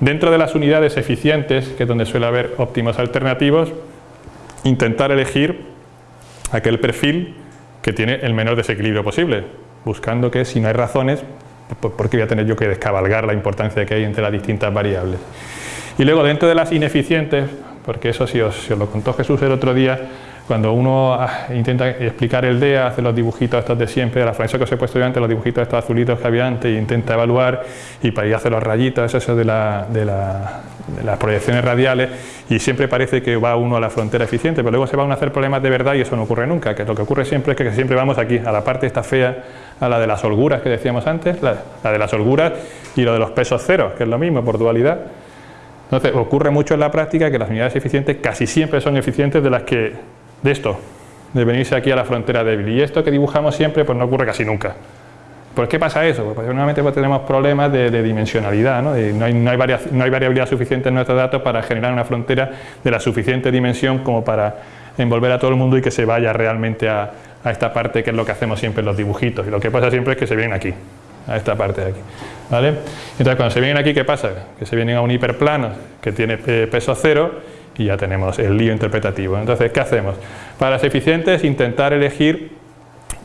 dentro de las unidades eficientes, que es donde suele haber óptimos alternativos, intentar elegir aquel perfil que tiene el menor desequilibrio posible, buscando que si no hay razones, ¿por qué voy a tener yo que descabalgar la importancia que hay entre las distintas variables? Y luego dentro de las ineficientes, porque eso si os, os lo contó Jesús el otro día, cuando uno ah, intenta explicar el DEA, hace los dibujitos estos de siempre, la frase que os he puesto yo antes, los dibujitos estos azulitos que había antes, e intenta evaluar y para ahí hace los rayitos, eso de, la, de, las proyecciones radiales, y siempre parece que va uno a la frontera eficiente, pero luego se van a hacer problemas de verdad y eso no ocurre nunca, que lo que ocurre siempre es que siempre vamos aquí, a la parte esta fea, a la de las holguras que decíamos antes, la, la de las holguras y lo de los pesos ceros, que es lo mismo por dualidad. Entonces ocurre mucho en la práctica que las unidades eficientes casi siempre son eficientes de las que de esto, de venirse aquí a la frontera débil. Y esto que dibujamos siempre pues no ocurre casi nunca. ¿Por qué pasa eso? Pues normalmente pues, tenemos problemas de, dimensionalidad, ¿no? no, hay, no, hay no, hay, variabilidad suficiente en nuestros datos para generar una frontera de la suficiente dimensión como para envolver a todo el mundo y que se vaya realmente a, a esta parte que es lo que hacemos siempre en los dibujitos. Y lo que pasa siempre es que se vienen aquí, a esta parte de aquí. ¿vale? Entonces cuando se vienen aquí, ¿qué pasa? Que se vienen a un hiperplano que tiene eh, peso cero y ya tenemos el lío interpretativo. Entonces, ¿qué hacemos? Para las eficientes, intentar elegir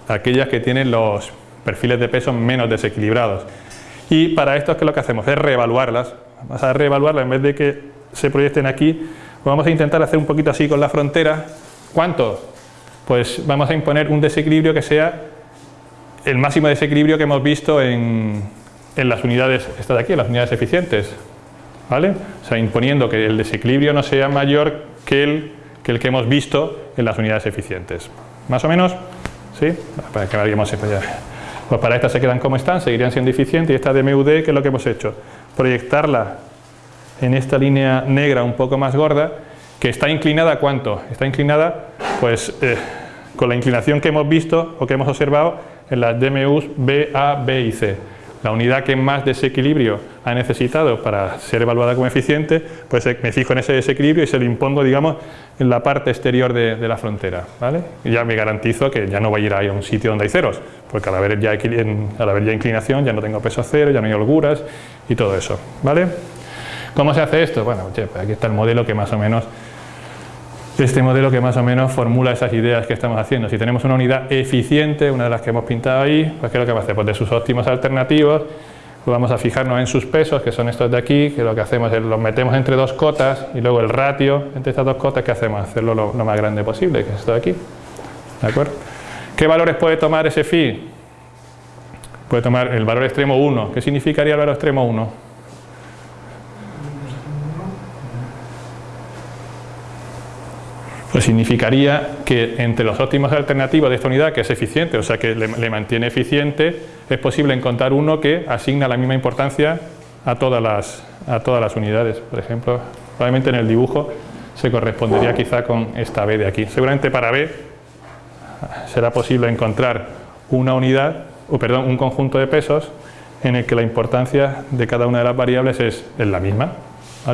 aquellas que tienen los perfiles de peso menos desequilibrados. Y para esto, ¿qué es lo que hacemos? Es reevaluarlas. Vamos a reevaluarlas en vez de que se proyecten aquí. Vamos a intentar hacer un poquito así con la frontera. ¿Cuánto? Pues vamos a imponer un desequilibrio que sea el máximo desequilibrio que hemos visto en, en las unidades, está de aquí, en las unidades eficientes. ¿Vale? O sea, imponiendo que el desequilibrio no sea mayor que el que, el que hemos visto en las unidades eficientes. ¿Más o menos? ¿Sí? Para que variemos Pues para estas se quedan como están, seguirían siendo eficientes y esta de MUD, ¿qué es lo que hemos hecho? Proyectarla en esta línea negra un poco más gorda, que está inclinada ¿cuánto? Está inclinada, pues, eh, con la inclinación que hemos visto o que hemos observado en las DMUs B, A, B y C la unidad que más desequilibrio ha necesitado para ser evaluada como eficiente, pues eh, me fijo en ese desequilibrio y se lo impongo, digamos, en la parte exterior de, la frontera, ¿vale? Y ya me garantizo que ya no voy a ir a un sitio donde hay ceros, porque al haber ya, al haber ya inclinación ya no tengo peso cero, ya no hay holguras y todo eso, ¿vale? ¿Cómo se hace esto? Bueno, pues aquí está el modelo que más o menos este modelo que más o menos formula esas ideas que estamos haciendo. Si tenemos una unidad eficiente, una de las que hemos pintado ahí, pues ¿qué es lo que va a hacer? Pues de sus óptimos alternativos, pues vamos a fijarnos en sus pesos, que son estos de aquí, que lo que hacemos es los metemos entre dos cotas y luego el ratio entre estas dos cotas, ¿qué hacemos? Hacerlo lo, más grande posible, que es esto de aquí. ¿De acuerdo? ¿Qué valores puede tomar ese phi? Puede tomar el valor extremo 1. ¿Qué significaría el valor extremo 1? Pues significaría que entre los óptimos alternativos de esta unidad, que es eficiente, o sea que le, mantiene eficiente, es posible encontrar uno que asigna la misma importancia a todas, las, a todas las unidades. Por ejemplo, probablemente en el dibujo se correspondería quizá con esta B de aquí. Seguramente para B será posible encontrar una unidad, o perdón, un conjunto de pesos en el que la importancia de cada una de las variables es, es la misma.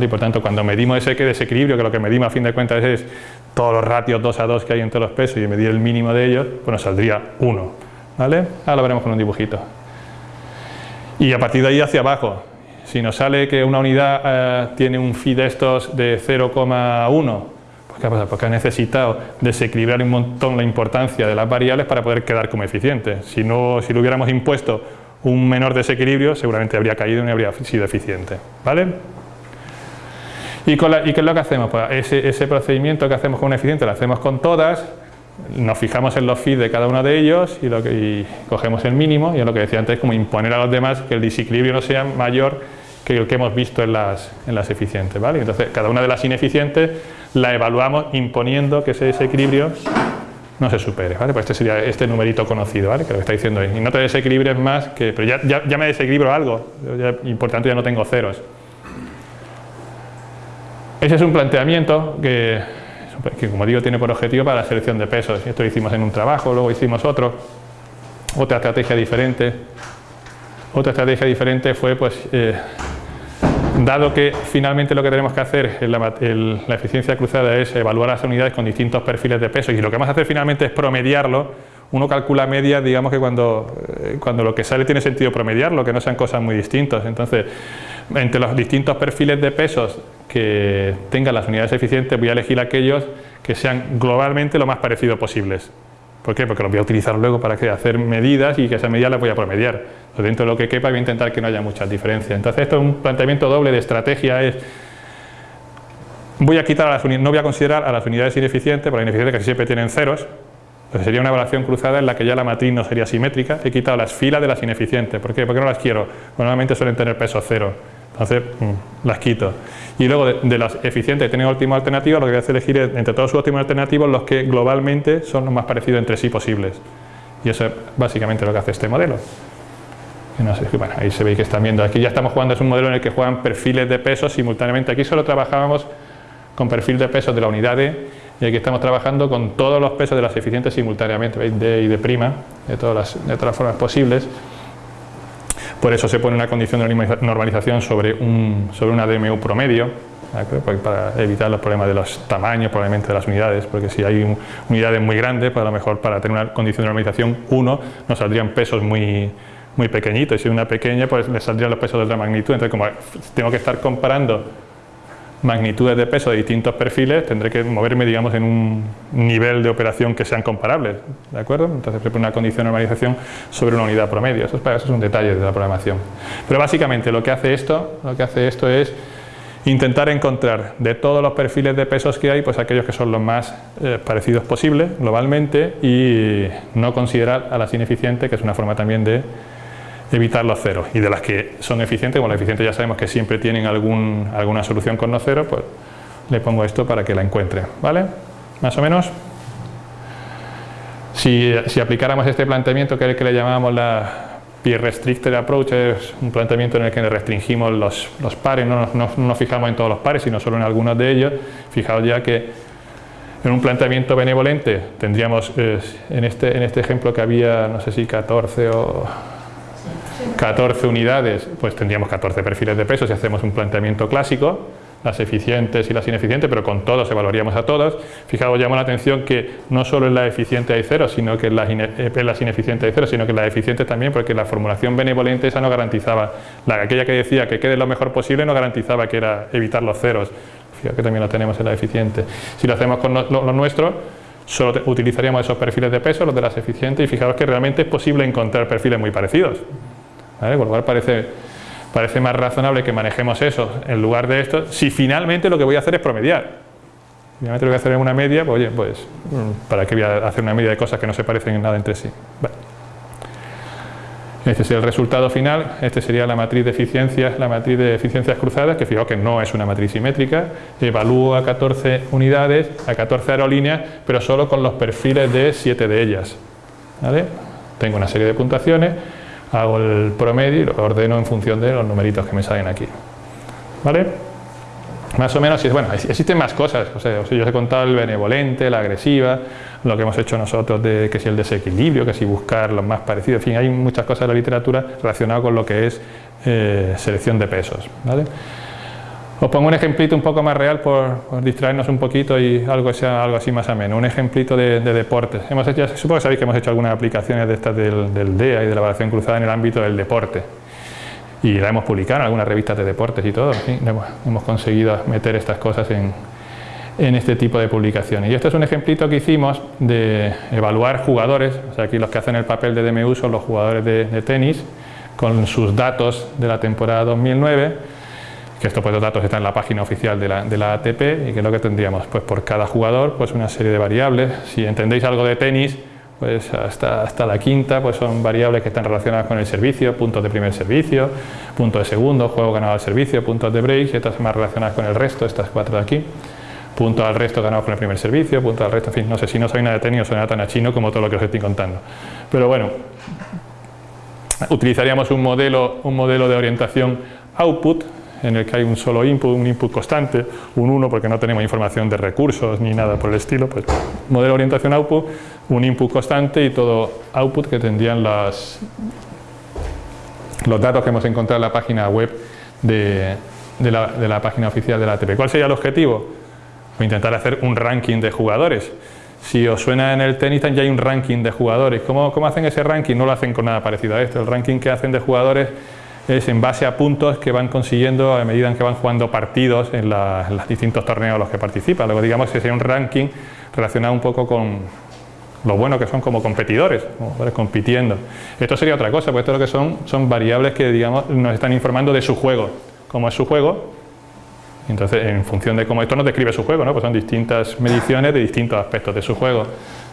Y por tanto, cuando medimos ese desequilibrio, que lo que medimos a fin de cuentas es todos los ratios 2 a 2 que hay entre los pesos y medir el mínimo de ellos, pues nos saldría 1. ¿vale? Ahora lo veremos con un dibujito. Y a partir de ahí hacia abajo, si nos sale que una unidad eh, tiene un phi de estos de 0,1, pues ¿qué pasa? Porque ha necesitado desequilibrar un montón la importancia de las variables para poder quedar como eficiente. Si, no, si le hubiéramos impuesto un menor desequilibrio, seguramente habría caído y no habría sido eficiente. ¿Vale? ¿Y, qué es lo que hacemos? Pues ese, procedimiento que hacemos con un eficiente lo hacemos con todas, nos fijamos en los feeds de cada uno de ellos y, lo que, cogemos el mínimo y es lo que decía antes, como imponer a los demás que el desequilibrio no sea mayor que el que hemos visto en las, en las eficientes. ¿vale? Entonces, cada una de las ineficientes la evaluamos imponiendo que ese desequilibrio no se supere. ¿vale? Pues este sería este numerito conocido, ¿vale? que lo que está diciendo ahí. Y no te desequilibres más, que, pero ya, ya, me desequilibro algo, y por tanto ya no tengo ceros. Ese es un planteamiento que, como digo, tiene por objetivo para la selección de pesos. Esto lo hicimos en un trabajo, luego hicimos otro. Otra estrategia diferente. Otra estrategia diferente fue, pues, eh, dado que finalmente lo que tenemos que hacer en la, la, eficiencia cruzada es evaluar las unidades con distintos perfiles de peso y lo que vamos a hacer finalmente es promediarlo, uno calcula media, digamos que cuando, eh, cuando lo que sale tiene sentido promediarlo, que no sean cosas muy distintas. Entonces, entre los distintos perfiles de pesos que tengan las unidades eficientes voy a elegir aquellos que sean globalmente lo más parecidos posibles. ¿Por qué? Porque los voy a utilizar luego para hacer medidas y que esas medidas las voy a promediar. Entonces, dentro de lo que quepa voy a intentar que no haya muchas diferencias. Entonces esto es un planteamiento doble de estrategia, es voy a quitar a las no voy a considerar a las unidades ineficientes, porque las ineficientes casi siempre tienen ceros, entonces sería una evaluación cruzada en la que ya la matriz no sería simétrica, he quitado las filas de las ineficientes, ¿por qué? Porque no las quiero, normalmente suelen tener peso cero, entonces mm, las quito. Y luego de, las eficientes que tienen óptimo alternativo, lo que voy a hacer es elegir entre todos sus óptimos alternativos los que globalmente son los más parecidos entre sí posibles. Y eso es básicamente lo que hace este modelo. bueno, ahí se ve que están viendo, aquí ya estamos jugando, es un modelo en el que juegan perfiles de pesos simultáneamente. Aquí solo trabajábamos con perfil de pesos de la unidad D y aquí estamos trabajando con todos los pesos de las eficientes simultáneamente, ¿veis? D y D', de todas las, de todas las formas posibles. Por eso se pone una condición de normalización sobre, un, sobre una DMU promedio, para evitar los problemas de los tamaños probablemente de las unidades, porque si hay unidades muy grandes, pues a lo mejor para tener una condición de normalización 1 nos saldrían pesos muy, muy pequeñitos, y si una pequeña pues le saldrían los pesos de otra magnitud, entonces como tengo que estar comparando magnitudes de peso de distintos perfiles, tendré que moverme digamos en un nivel de operación que sean comparables, ¿de acuerdo? Entonces se una condición de normalización sobre una unidad promedio, eso es, eso es un detalle de la programación. Pero básicamente lo que hace esto, lo que hace esto es intentar encontrar de todos los perfiles de pesos que hay, pues aquellos que son los más eh, parecidos posibles globalmente y no considerar a las ineficientes, que es una forma también de evitar los ceros. Y de las que son eficientes, como las eficientes ya sabemos que siempre tienen algún, alguna solución con los ceros, pues le pongo esto para que la encuentre. ¿Vale? Más o menos. Si, aplicáramos este planteamiento que es el que le llamamos la Peer Restricted Approach es un planteamiento en el que restringimos los, los pares, no nos, fijamos en todos los pares, sino solo en algunos de ellos. Fijaos ya que en un planteamiento benevolente tendríamos, eh, en, este, en este ejemplo que había, no sé si 14 o 14 unidades, pues tendríamos 14 perfiles de peso si hacemos un planteamiento clásico las eficientes y las ineficientes, pero con todos evaluaríamos a todas. Fijaos, llamo la atención que no solo en la eficiente hay cero, sino que en las, eh, las ineficientes hay cero, sino que en las eficientes también, porque la formulación benevolente esa no garantizaba, la, aquella que decía que quede lo mejor posible no garantizaba que era evitar los ceros. Fijaos que también lo tenemos en la eficiente. Si lo hacemos con lo, nuestro, solo utilizaríamos esos perfiles de peso, los de las eficientes, y fijaos que realmente es posible encontrar perfiles muy parecidos. ¿Vale? Por lo cual parece parece más razonable que manejemos eso en lugar de esto, si finalmente lo que voy a hacer es promediar. Finalmente lo que voy a hacer es una media, pues, oye, pues, mm, ¿para qué voy a hacer una media de cosas que no se parecen en nada entre sí? Este es el resultado final, este sería la matriz de eficiencias, la matriz de eficiencias cruzadas, que fijaos que no es una matriz simétrica, evalúo a 14 unidades, a 14 aerolíneas, pero solo con los perfiles de 7 de ellas. Tengo una serie de puntuaciones, hago el promedio y lo ordeno en función de los numeritos que me salen aquí. ¿Vale? Más o menos, bueno, existen más cosas, o sea, yo os he contado el benevolente, la agresiva, lo que hemos hecho nosotros de que si el desequilibrio, que si buscar los más parecidos, en fin, hay muchas cosas en la literatura relacionadas con lo que es eh, selección de pesos. ¿vale? Os pongo un ejemplito un poco más real por, distraernos un poquito y algo sea algo así más ameno. Un ejemplito de, deportes. Hemos hecho, supongo que sabéis que hemos hecho algunas aplicaciones de estas del, DEA y de la evaluación cruzada en el ámbito del deporte. Y la hemos publicado en algunas revistas de deportes y todo. hemos, conseguido meter estas cosas en, este tipo de publicaciones. Y este es un ejemplito que hicimos de evaluar jugadores, o sea, aquí los que hacen el papel de DMU son los jugadores de, de tenis, con sus datos de la temporada 2009 que estos pues, datos están en la página oficial de la, ATP y que es lo que tendríamos, pues por cada jugador pues una serie de variables, si entendéis algo de tenis, pues hasta, la quinta pues son variables que están relacionadas con el servicio, puntos de primer servicio, puntos de segundo, juego ganado al servicio, puntos de break, y estas más relacionadas con el resto, estas cuatro de aquí, puntos al resto ganados con el primer servicio, puntos al resto, en fin, no sé si no soy nada de tenis o suena tan a chino como todo lo que os estoy contando. Pero bueno, utilizaríamos un modelo, un modelo de orientación output, en el que hay un solo input, un input constante, un 1 porque no tenemos información de recursos ni nada por el estilo, pues modelo de orientación output, un input constante y todo output que tendrían las, los datos que hemos encontrado en la página web de, la, página oficial de la ATP. ¿Cuál sería el objetivo? Intentar hacer un ranking de jugadores. Si os suena en el tenis ya hay un ranking de jugadores. ¿Cómo, ¿Cómo hacen ese ranking? No lo hacen con nada parecido a esto. El ranking que hacen de jugadores es en base a puntos que van consiguiendo a medida que van jugando partidos en, los distintos torneos en los que participan. Luego digamos que sería un ranking relacionado un poco con lo bueno que son como competidores, compitiendo. Esto sería otra cosa, porque esto lo que son son variables que digamos nos están informando de su juego, cómo es su juego. Entonces, en función de cómo esto nos describe su juego, ¿no? pues son distintas mediciones de distintos aspectos de su juego.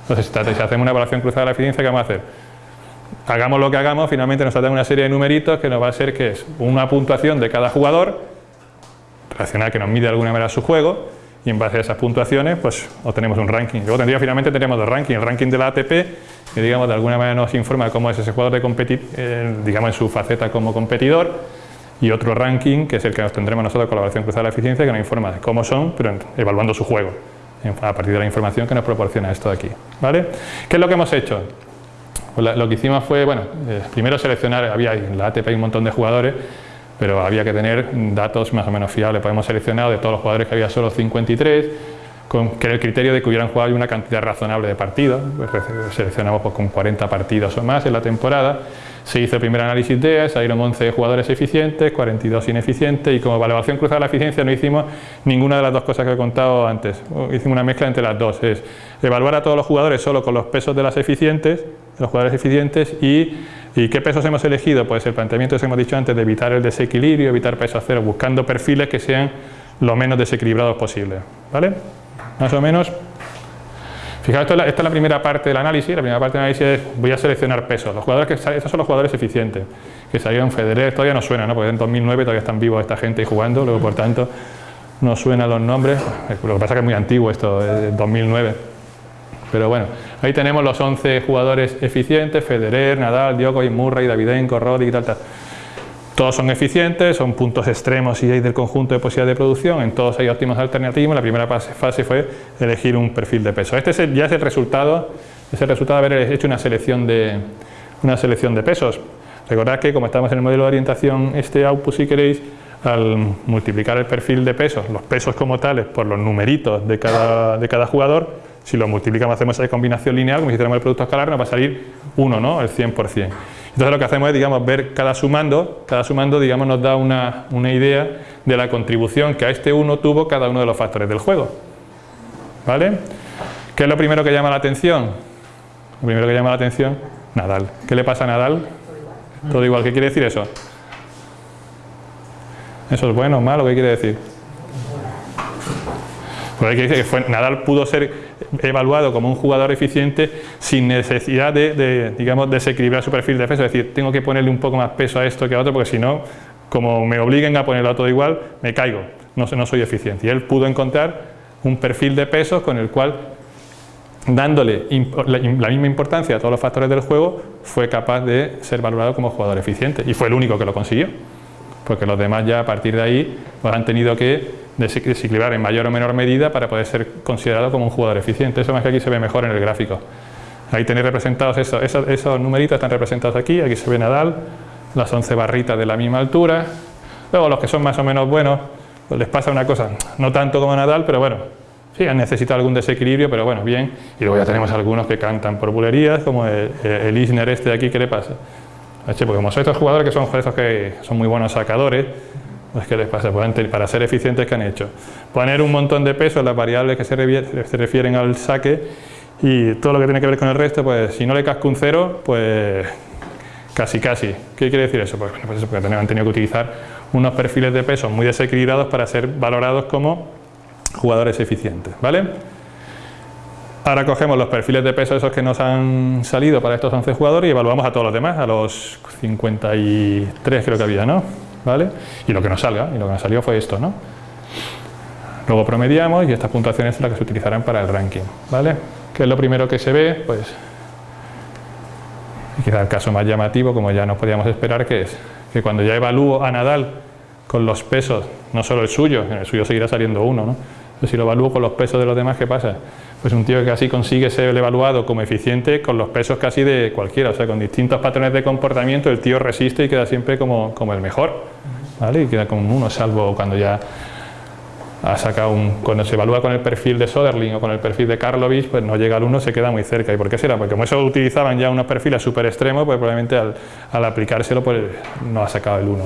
Entonces, si hacemos una evaluación cruzada de la eficiencia, ¿qué vamos a hacer? Hagamos lo que hagamos, finalmente nos saldrá una serie de numeritos que nos va a ser que es una puntuación de cada jugador, relacionada que nos mide de alguna manera su juego, y en base a esas puntuaciones pues obtenemos un ranking. Luego tendría finalmente tenemos dos rankings, el ranking de la ATP, que digamos de alguna manera nos informa cómo es ese jugador de competir, eh, digamos en su faceta como competidor, y otro ranking que es el que nos tendremos nosotros con la evaluación cruzada de la eficiencia, que nos informa de cómo son, pero evaluando su juego, a partir de la información que nos proporciona esto de aquí. ¿vale? ¿Qué es lo que hemos hecho? Pues lo que hicimos fue, bueno, eh, primero seleccionar, había en la ATP un montón de jugadores, pero había que tener datos más o menos fiables. Podemos seleccionar de todos los jugadores que había solo 53, con, que el criterio de que hubieran jugado una cantidad razonable de partidos, pues seleccionamos pues, con 40 partidos o más en la temporada, se hizo el primer análisis de salieron 11 jugadores eficientes, 42 ineficientes y como evaluación cruzada de la eficiencia no hicimos ninguna de las dos cosas que he contado antes, hicimos una mezcla entre las dos, es evaluar a todos los jugadores solo con los pesos de las eficientes, los jugadores eficientes y ¿Y qué pesos hemos elegido? Pues el planteamiento que hemos dicho antes de evitar el desequilibrio, evitar peso cero, buscando perfiles que sean lo menos desequilibrados posible. ¿Vale? Más o menos. Fijaos, esta es, la, primera parte del análisis. La primera parte del análisis es voy a seleccionar pesos. Los jugadores que estos son los jugadores eficientes. Que salieron Federer, todavía no suena, ¿no? porque en 2009 todavía están vivos esta gente jugando, luego por tanto no suenan los nombres. Lo que pasa es que es muy antiguo esto, es 2009. Pero bueno, ahí tenemos los 11 jugadores eficientes, Federer, Nadal, Djokovic, Murray, Davidenko, Roddick y tal, tal. Todos son eficientes, son puntos extremos y hay del conjunto de posibilidades de producción, en todos hay óptimos alternativos. La primera fase fue elegir un perfil de peso. Este ya es el resultado, es el resultado de haber hecho una selección de, una selección de pesos. Recordad que como estamos en el modelo de orientación este output si queréis, al multiplicar el perfil de pesos, los pesos como tales, por los numeritos de cada, de cada jugador, si lo multiplicamos, hacemos esa combinación lineal, como si hiciéramos el producto escalar, nos va a salir 1, ¿no? el 100%. Entonces lo que hacemos es, digamos, ver cada sumando, cada sumando, digamos, nos da una, una idea de la contribución que a este 1 tuvo cada uno de los factores del juego. ¿Vale? ¿Qué es lo primero que llama la atención? Lo primero que llama la atención, Nadal. ¿Qué le pasa a Nadal? Todo igual. ¿Qué quiere decir eso? ¿Eso es bueno o malo? ¿Qué quiere decir? Pues hay que decir que Nadal pudo ser evaluado como un jugador eficiente sin necesidad de, digamos, desequilibrar su perfil de peso, es decir, tengo que ponerle un poco más peso a esto que a otro porque si no, como me obliguen a ponerlo a todo igual, me caigo, no, no soy eficiente. Y él pudo encontrar un perfil de pesos con el cual, dándole la, la misma importancia a todos los factores del juego, fue capaz de ser valorado como jugador eficiente. Y fue el único que lo consiguió porque los demás ya a partir de ahí pues, han tenido que desequilibrar en mayor o menor medida para poder ser considerado como un jugador eficiente. Eso más que aquí se ve mejor en el gráfico. Ahí tenéis representados esos, esos, numeritos, están representados aquí, aquí se ve Nadal, las 11 barritas de la misma altura. Luego los que son más o menos buenos, pues les pasa una cosa, no tanto como Nadal, pero bueno, sí, han necesitado algún desequilibrio, pero bueno, bien. Y luego ya tenemos algunos que cantan por bulerías, como el, el Isner este de aquí, ¿qué le pasa? Porque como son estos jugadores que son esos que son muy buenos sacadores, pues ¿qué les pasa? Pues para ser eficientes, ¿qué han hecho? Poner un montón de peso en las variables que se, refieren al saque y todo lo que tiene que ver con el resto, pues si no le casco un cero, pues casi casi. ¿Qué quiere decir eso? Pues, pues eso, porque han tenido que utilizar unos perfiles de peso muy desequilibrados para ser valorados como jugadores eficientes, ¿vale? Ahora cogemos los perfiles de peso esos que nos han salido para estos 11 jugadores y evaluamos a todos los demás, a los 53 creo que había, ¿no? ¿Vale? Y lo que nos salga, y lo que nos salió fue esto, ¿no? Luego promediamos y estas puntuaciones son las que se utilizarán para el ranking, ¿vale? ¿Qué es lo primero que se ve? Pues quizá el caso más llamativo, como ya nos podíamos esperar, que es que cuando ya evalúo a Nadal con los pesos, no solo el suyo, en el suyo seguirá saliendo uno, ¿no? Pero si lo evalúo con los pesos de los demás, ¿qué pasa? Pues un tío que casi consigue ser evaluado como eficiente con los pesos casi de cualquiera, o sea, con distintos patrones de comportamiento, el tío resiste y queda siempre como, como el mejor, ¿vale? Y queda como uno, salvo cuando ya ha sacado un, cuando se evalúa con el perfil de Soderling o con el perfil de Karlovich, pues no llega al uno, se queda muy cerca. ¿Y por qué será? Porque como eso utilizaban ya unos perfiles súper extremos, pues probablemente al, al, aplicárselo pues no ha sacado el 1.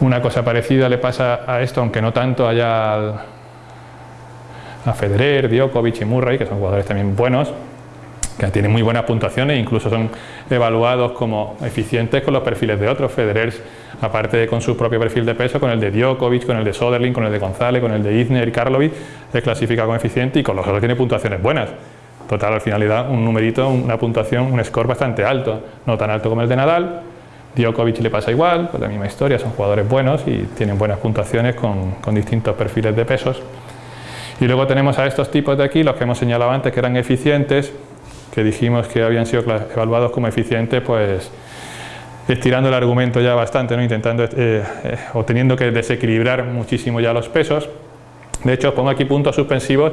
Una cosa parecida le pasa a esto, aunque no tanto allá a Federer, Djokovic y Murray, que son jugadores también buenos, que tienen muy buenas puntuaciones incluso son evaluados como eficientes con los perfiles de otros. Federer, aparte de con su propio perfil de peso, con el de Djokovic, con el de Soderling, con el de González, con el de Isner y Karlovic, es clasificado como eficiente y con los otros tiene puntuaciones buenas. Total, al final le da un numerito, una puntuación, un score bastante alto, no tan alto como el de Nadal. Djokovic le pasa igual, pues la misma historia, son jugadores buenos y tienen buenas puntuaciones con, con distintos perfiles de pesos. Y luego tenemos a estos tipos de aquí, los que hemos señalado antes que eran eficientes, que dijimos que habían sido evaluados como eficientes, pues estirando el argumento ya bastante, ¿no? intentando eh, eh, o teniendo que desequilibrar muchísimo ya los pesos. De hecho, os pongo aquí puntos suspensivos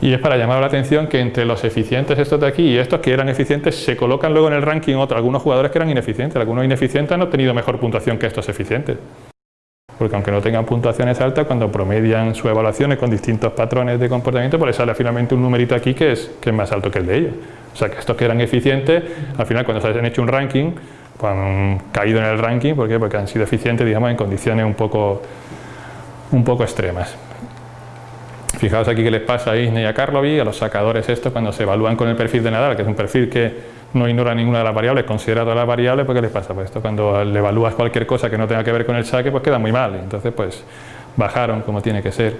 y es para llamar la atención que entre los eficientes estos de aquí y estos que eran eficientes se colocan luego en el ranking otros, algunos jugadores que eran ineficientes, algunos ineficientes han obtenido mejor puntuación que estos eficientes porque aunque no tengan puntuaciones altas, cuando promedian sus evaluaciones con distintos patrones de comportamiento, pues les sale finalmente un numerito aquí que es, que es más alto que el de ellos. O sea que estos que eran eficientes, al final cuando se han hecho un ranking, pues han caído en el ranking, ¿por qué? Porque han sido eficientes, digamos, en condiciones un poco, un poco extremas. Fijaos aquí que les pasa a Isne y a Karlovy, a los sacadores esto, cuando se evalúan con el perfil de Nadal, que es un perfil que no ignora ninguna de las variables, considera todas las variables, pues ¿qué les pasa? Pues esto cuando le evalúas cualquier cosa que no tenga que ver con el saque, pues queda muy mal. Entonces, pues bajaron como tiene que ser.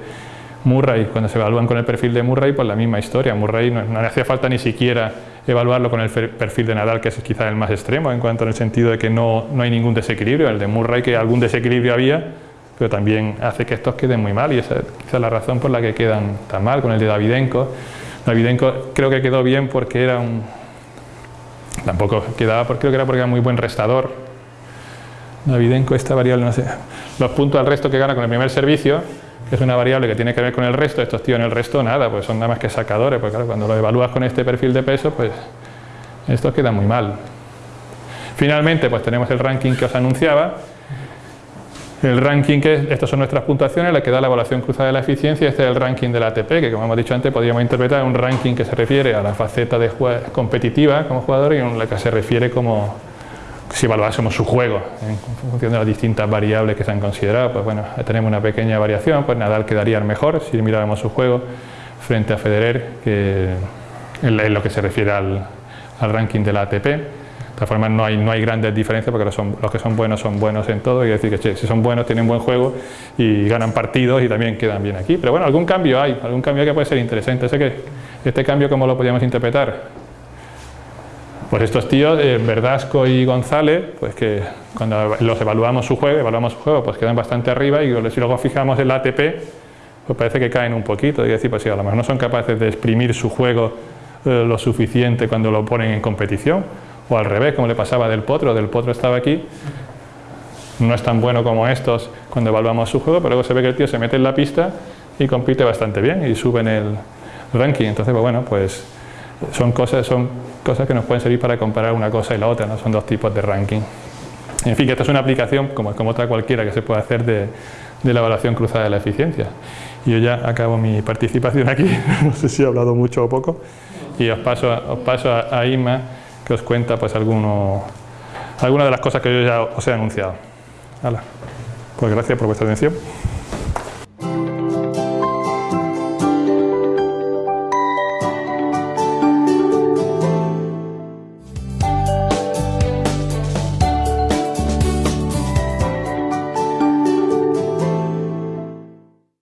Murray, cuando se evalúan con el perfil de Murray, pues la misma historia. Murray no, no le hacía falta ni siquiera evaluarlo con el perfil de Nadal, que es quizá el más extremo, en cuanto en el sentido de que no, no hay ningún desequilibrio. El de Murray, que algún desequilibrio había, pero también hace que estos queden muy mal y esa es quizá la razón por la que quedan tan mal con el de Davidenko. Davidenko creo que quedó bien porque era un... tampoco quedaba, porque creo que era porque era muy buen restador. Davidenko, esta variable, no sé, los puntos al resto que gana con el primer servicio, que es una variable que tiene que ver con el resto, estos tíos en el resto nada, pues son nada más que sacadores, porque claro, cuando lo evalúas con este perfil de peso, pues estos quedan muy mal. Finalmente, pues tenemos el ranking que os anunciaba, el ranking, que estas son nuestras puntuaciones, la que da la evaluación cruzada de la eficiencia, este es el ranking del ATP, que como hemos dicho antes, podríamos interpretar un ranking que se refiere a la faceta de competitiva como jugador y un la que se refiere como si evaluásemos su juego en función de las distintas variables que se han considerado, pues bueno, tenemos una pequeña variación, pues Nadal quedaría mejor si miráramos su juego frente a Federer, que en lo que se refiere al, al ranking del ATP. De todas formas no hay, no hay grandes diferencias porque los, que son buenos son buenos en todo y decir que che, si son buenos tienen buen juego y ganan partidos y también quedan bien aquí. Pero bueno, algún cambio hay, algún cambio que puede ser interesante. Sé que este cambio, ¿cómo lo podríamos interpretar? Pues estos tíos, eh, Verdasco y González, pues que cuando los evaluamos su juego, evaluamos su juego, pues quedan bastante arriba y si luego fijamos el ATP, pues parece que caen un poquito. Y decir, pues sí, a lo mejor no son capaces de exprimir su juego eh, lo suficiente cuando lo ponen en competición o al revés, como le pasaba del Potro, del Potro estaba aquí, no es tan bueno como estos cuando evaluamos su juego, pero luego se ve que el tío se mete en la pista y compite bastante bien y sube en el ranking, entonces pues bueno, pues son cosas, son cosas que nos pueden servir para comparar una cosa y la otra, ¿no? son dos tipos de ranking. En fin, que esta es una aplicación como, como otra cualquiera que se puede hacer de, de la evaluación cruzada de la eficiencia. Y yo ya acabo mi participación aquí, no sé si he hablado mucho o poco, y os paso, os paso a, a Inma, que os cuenta pues alguno, algunas de las cosas que yo ya os he anunciado. Pues gracias por vuestra atención.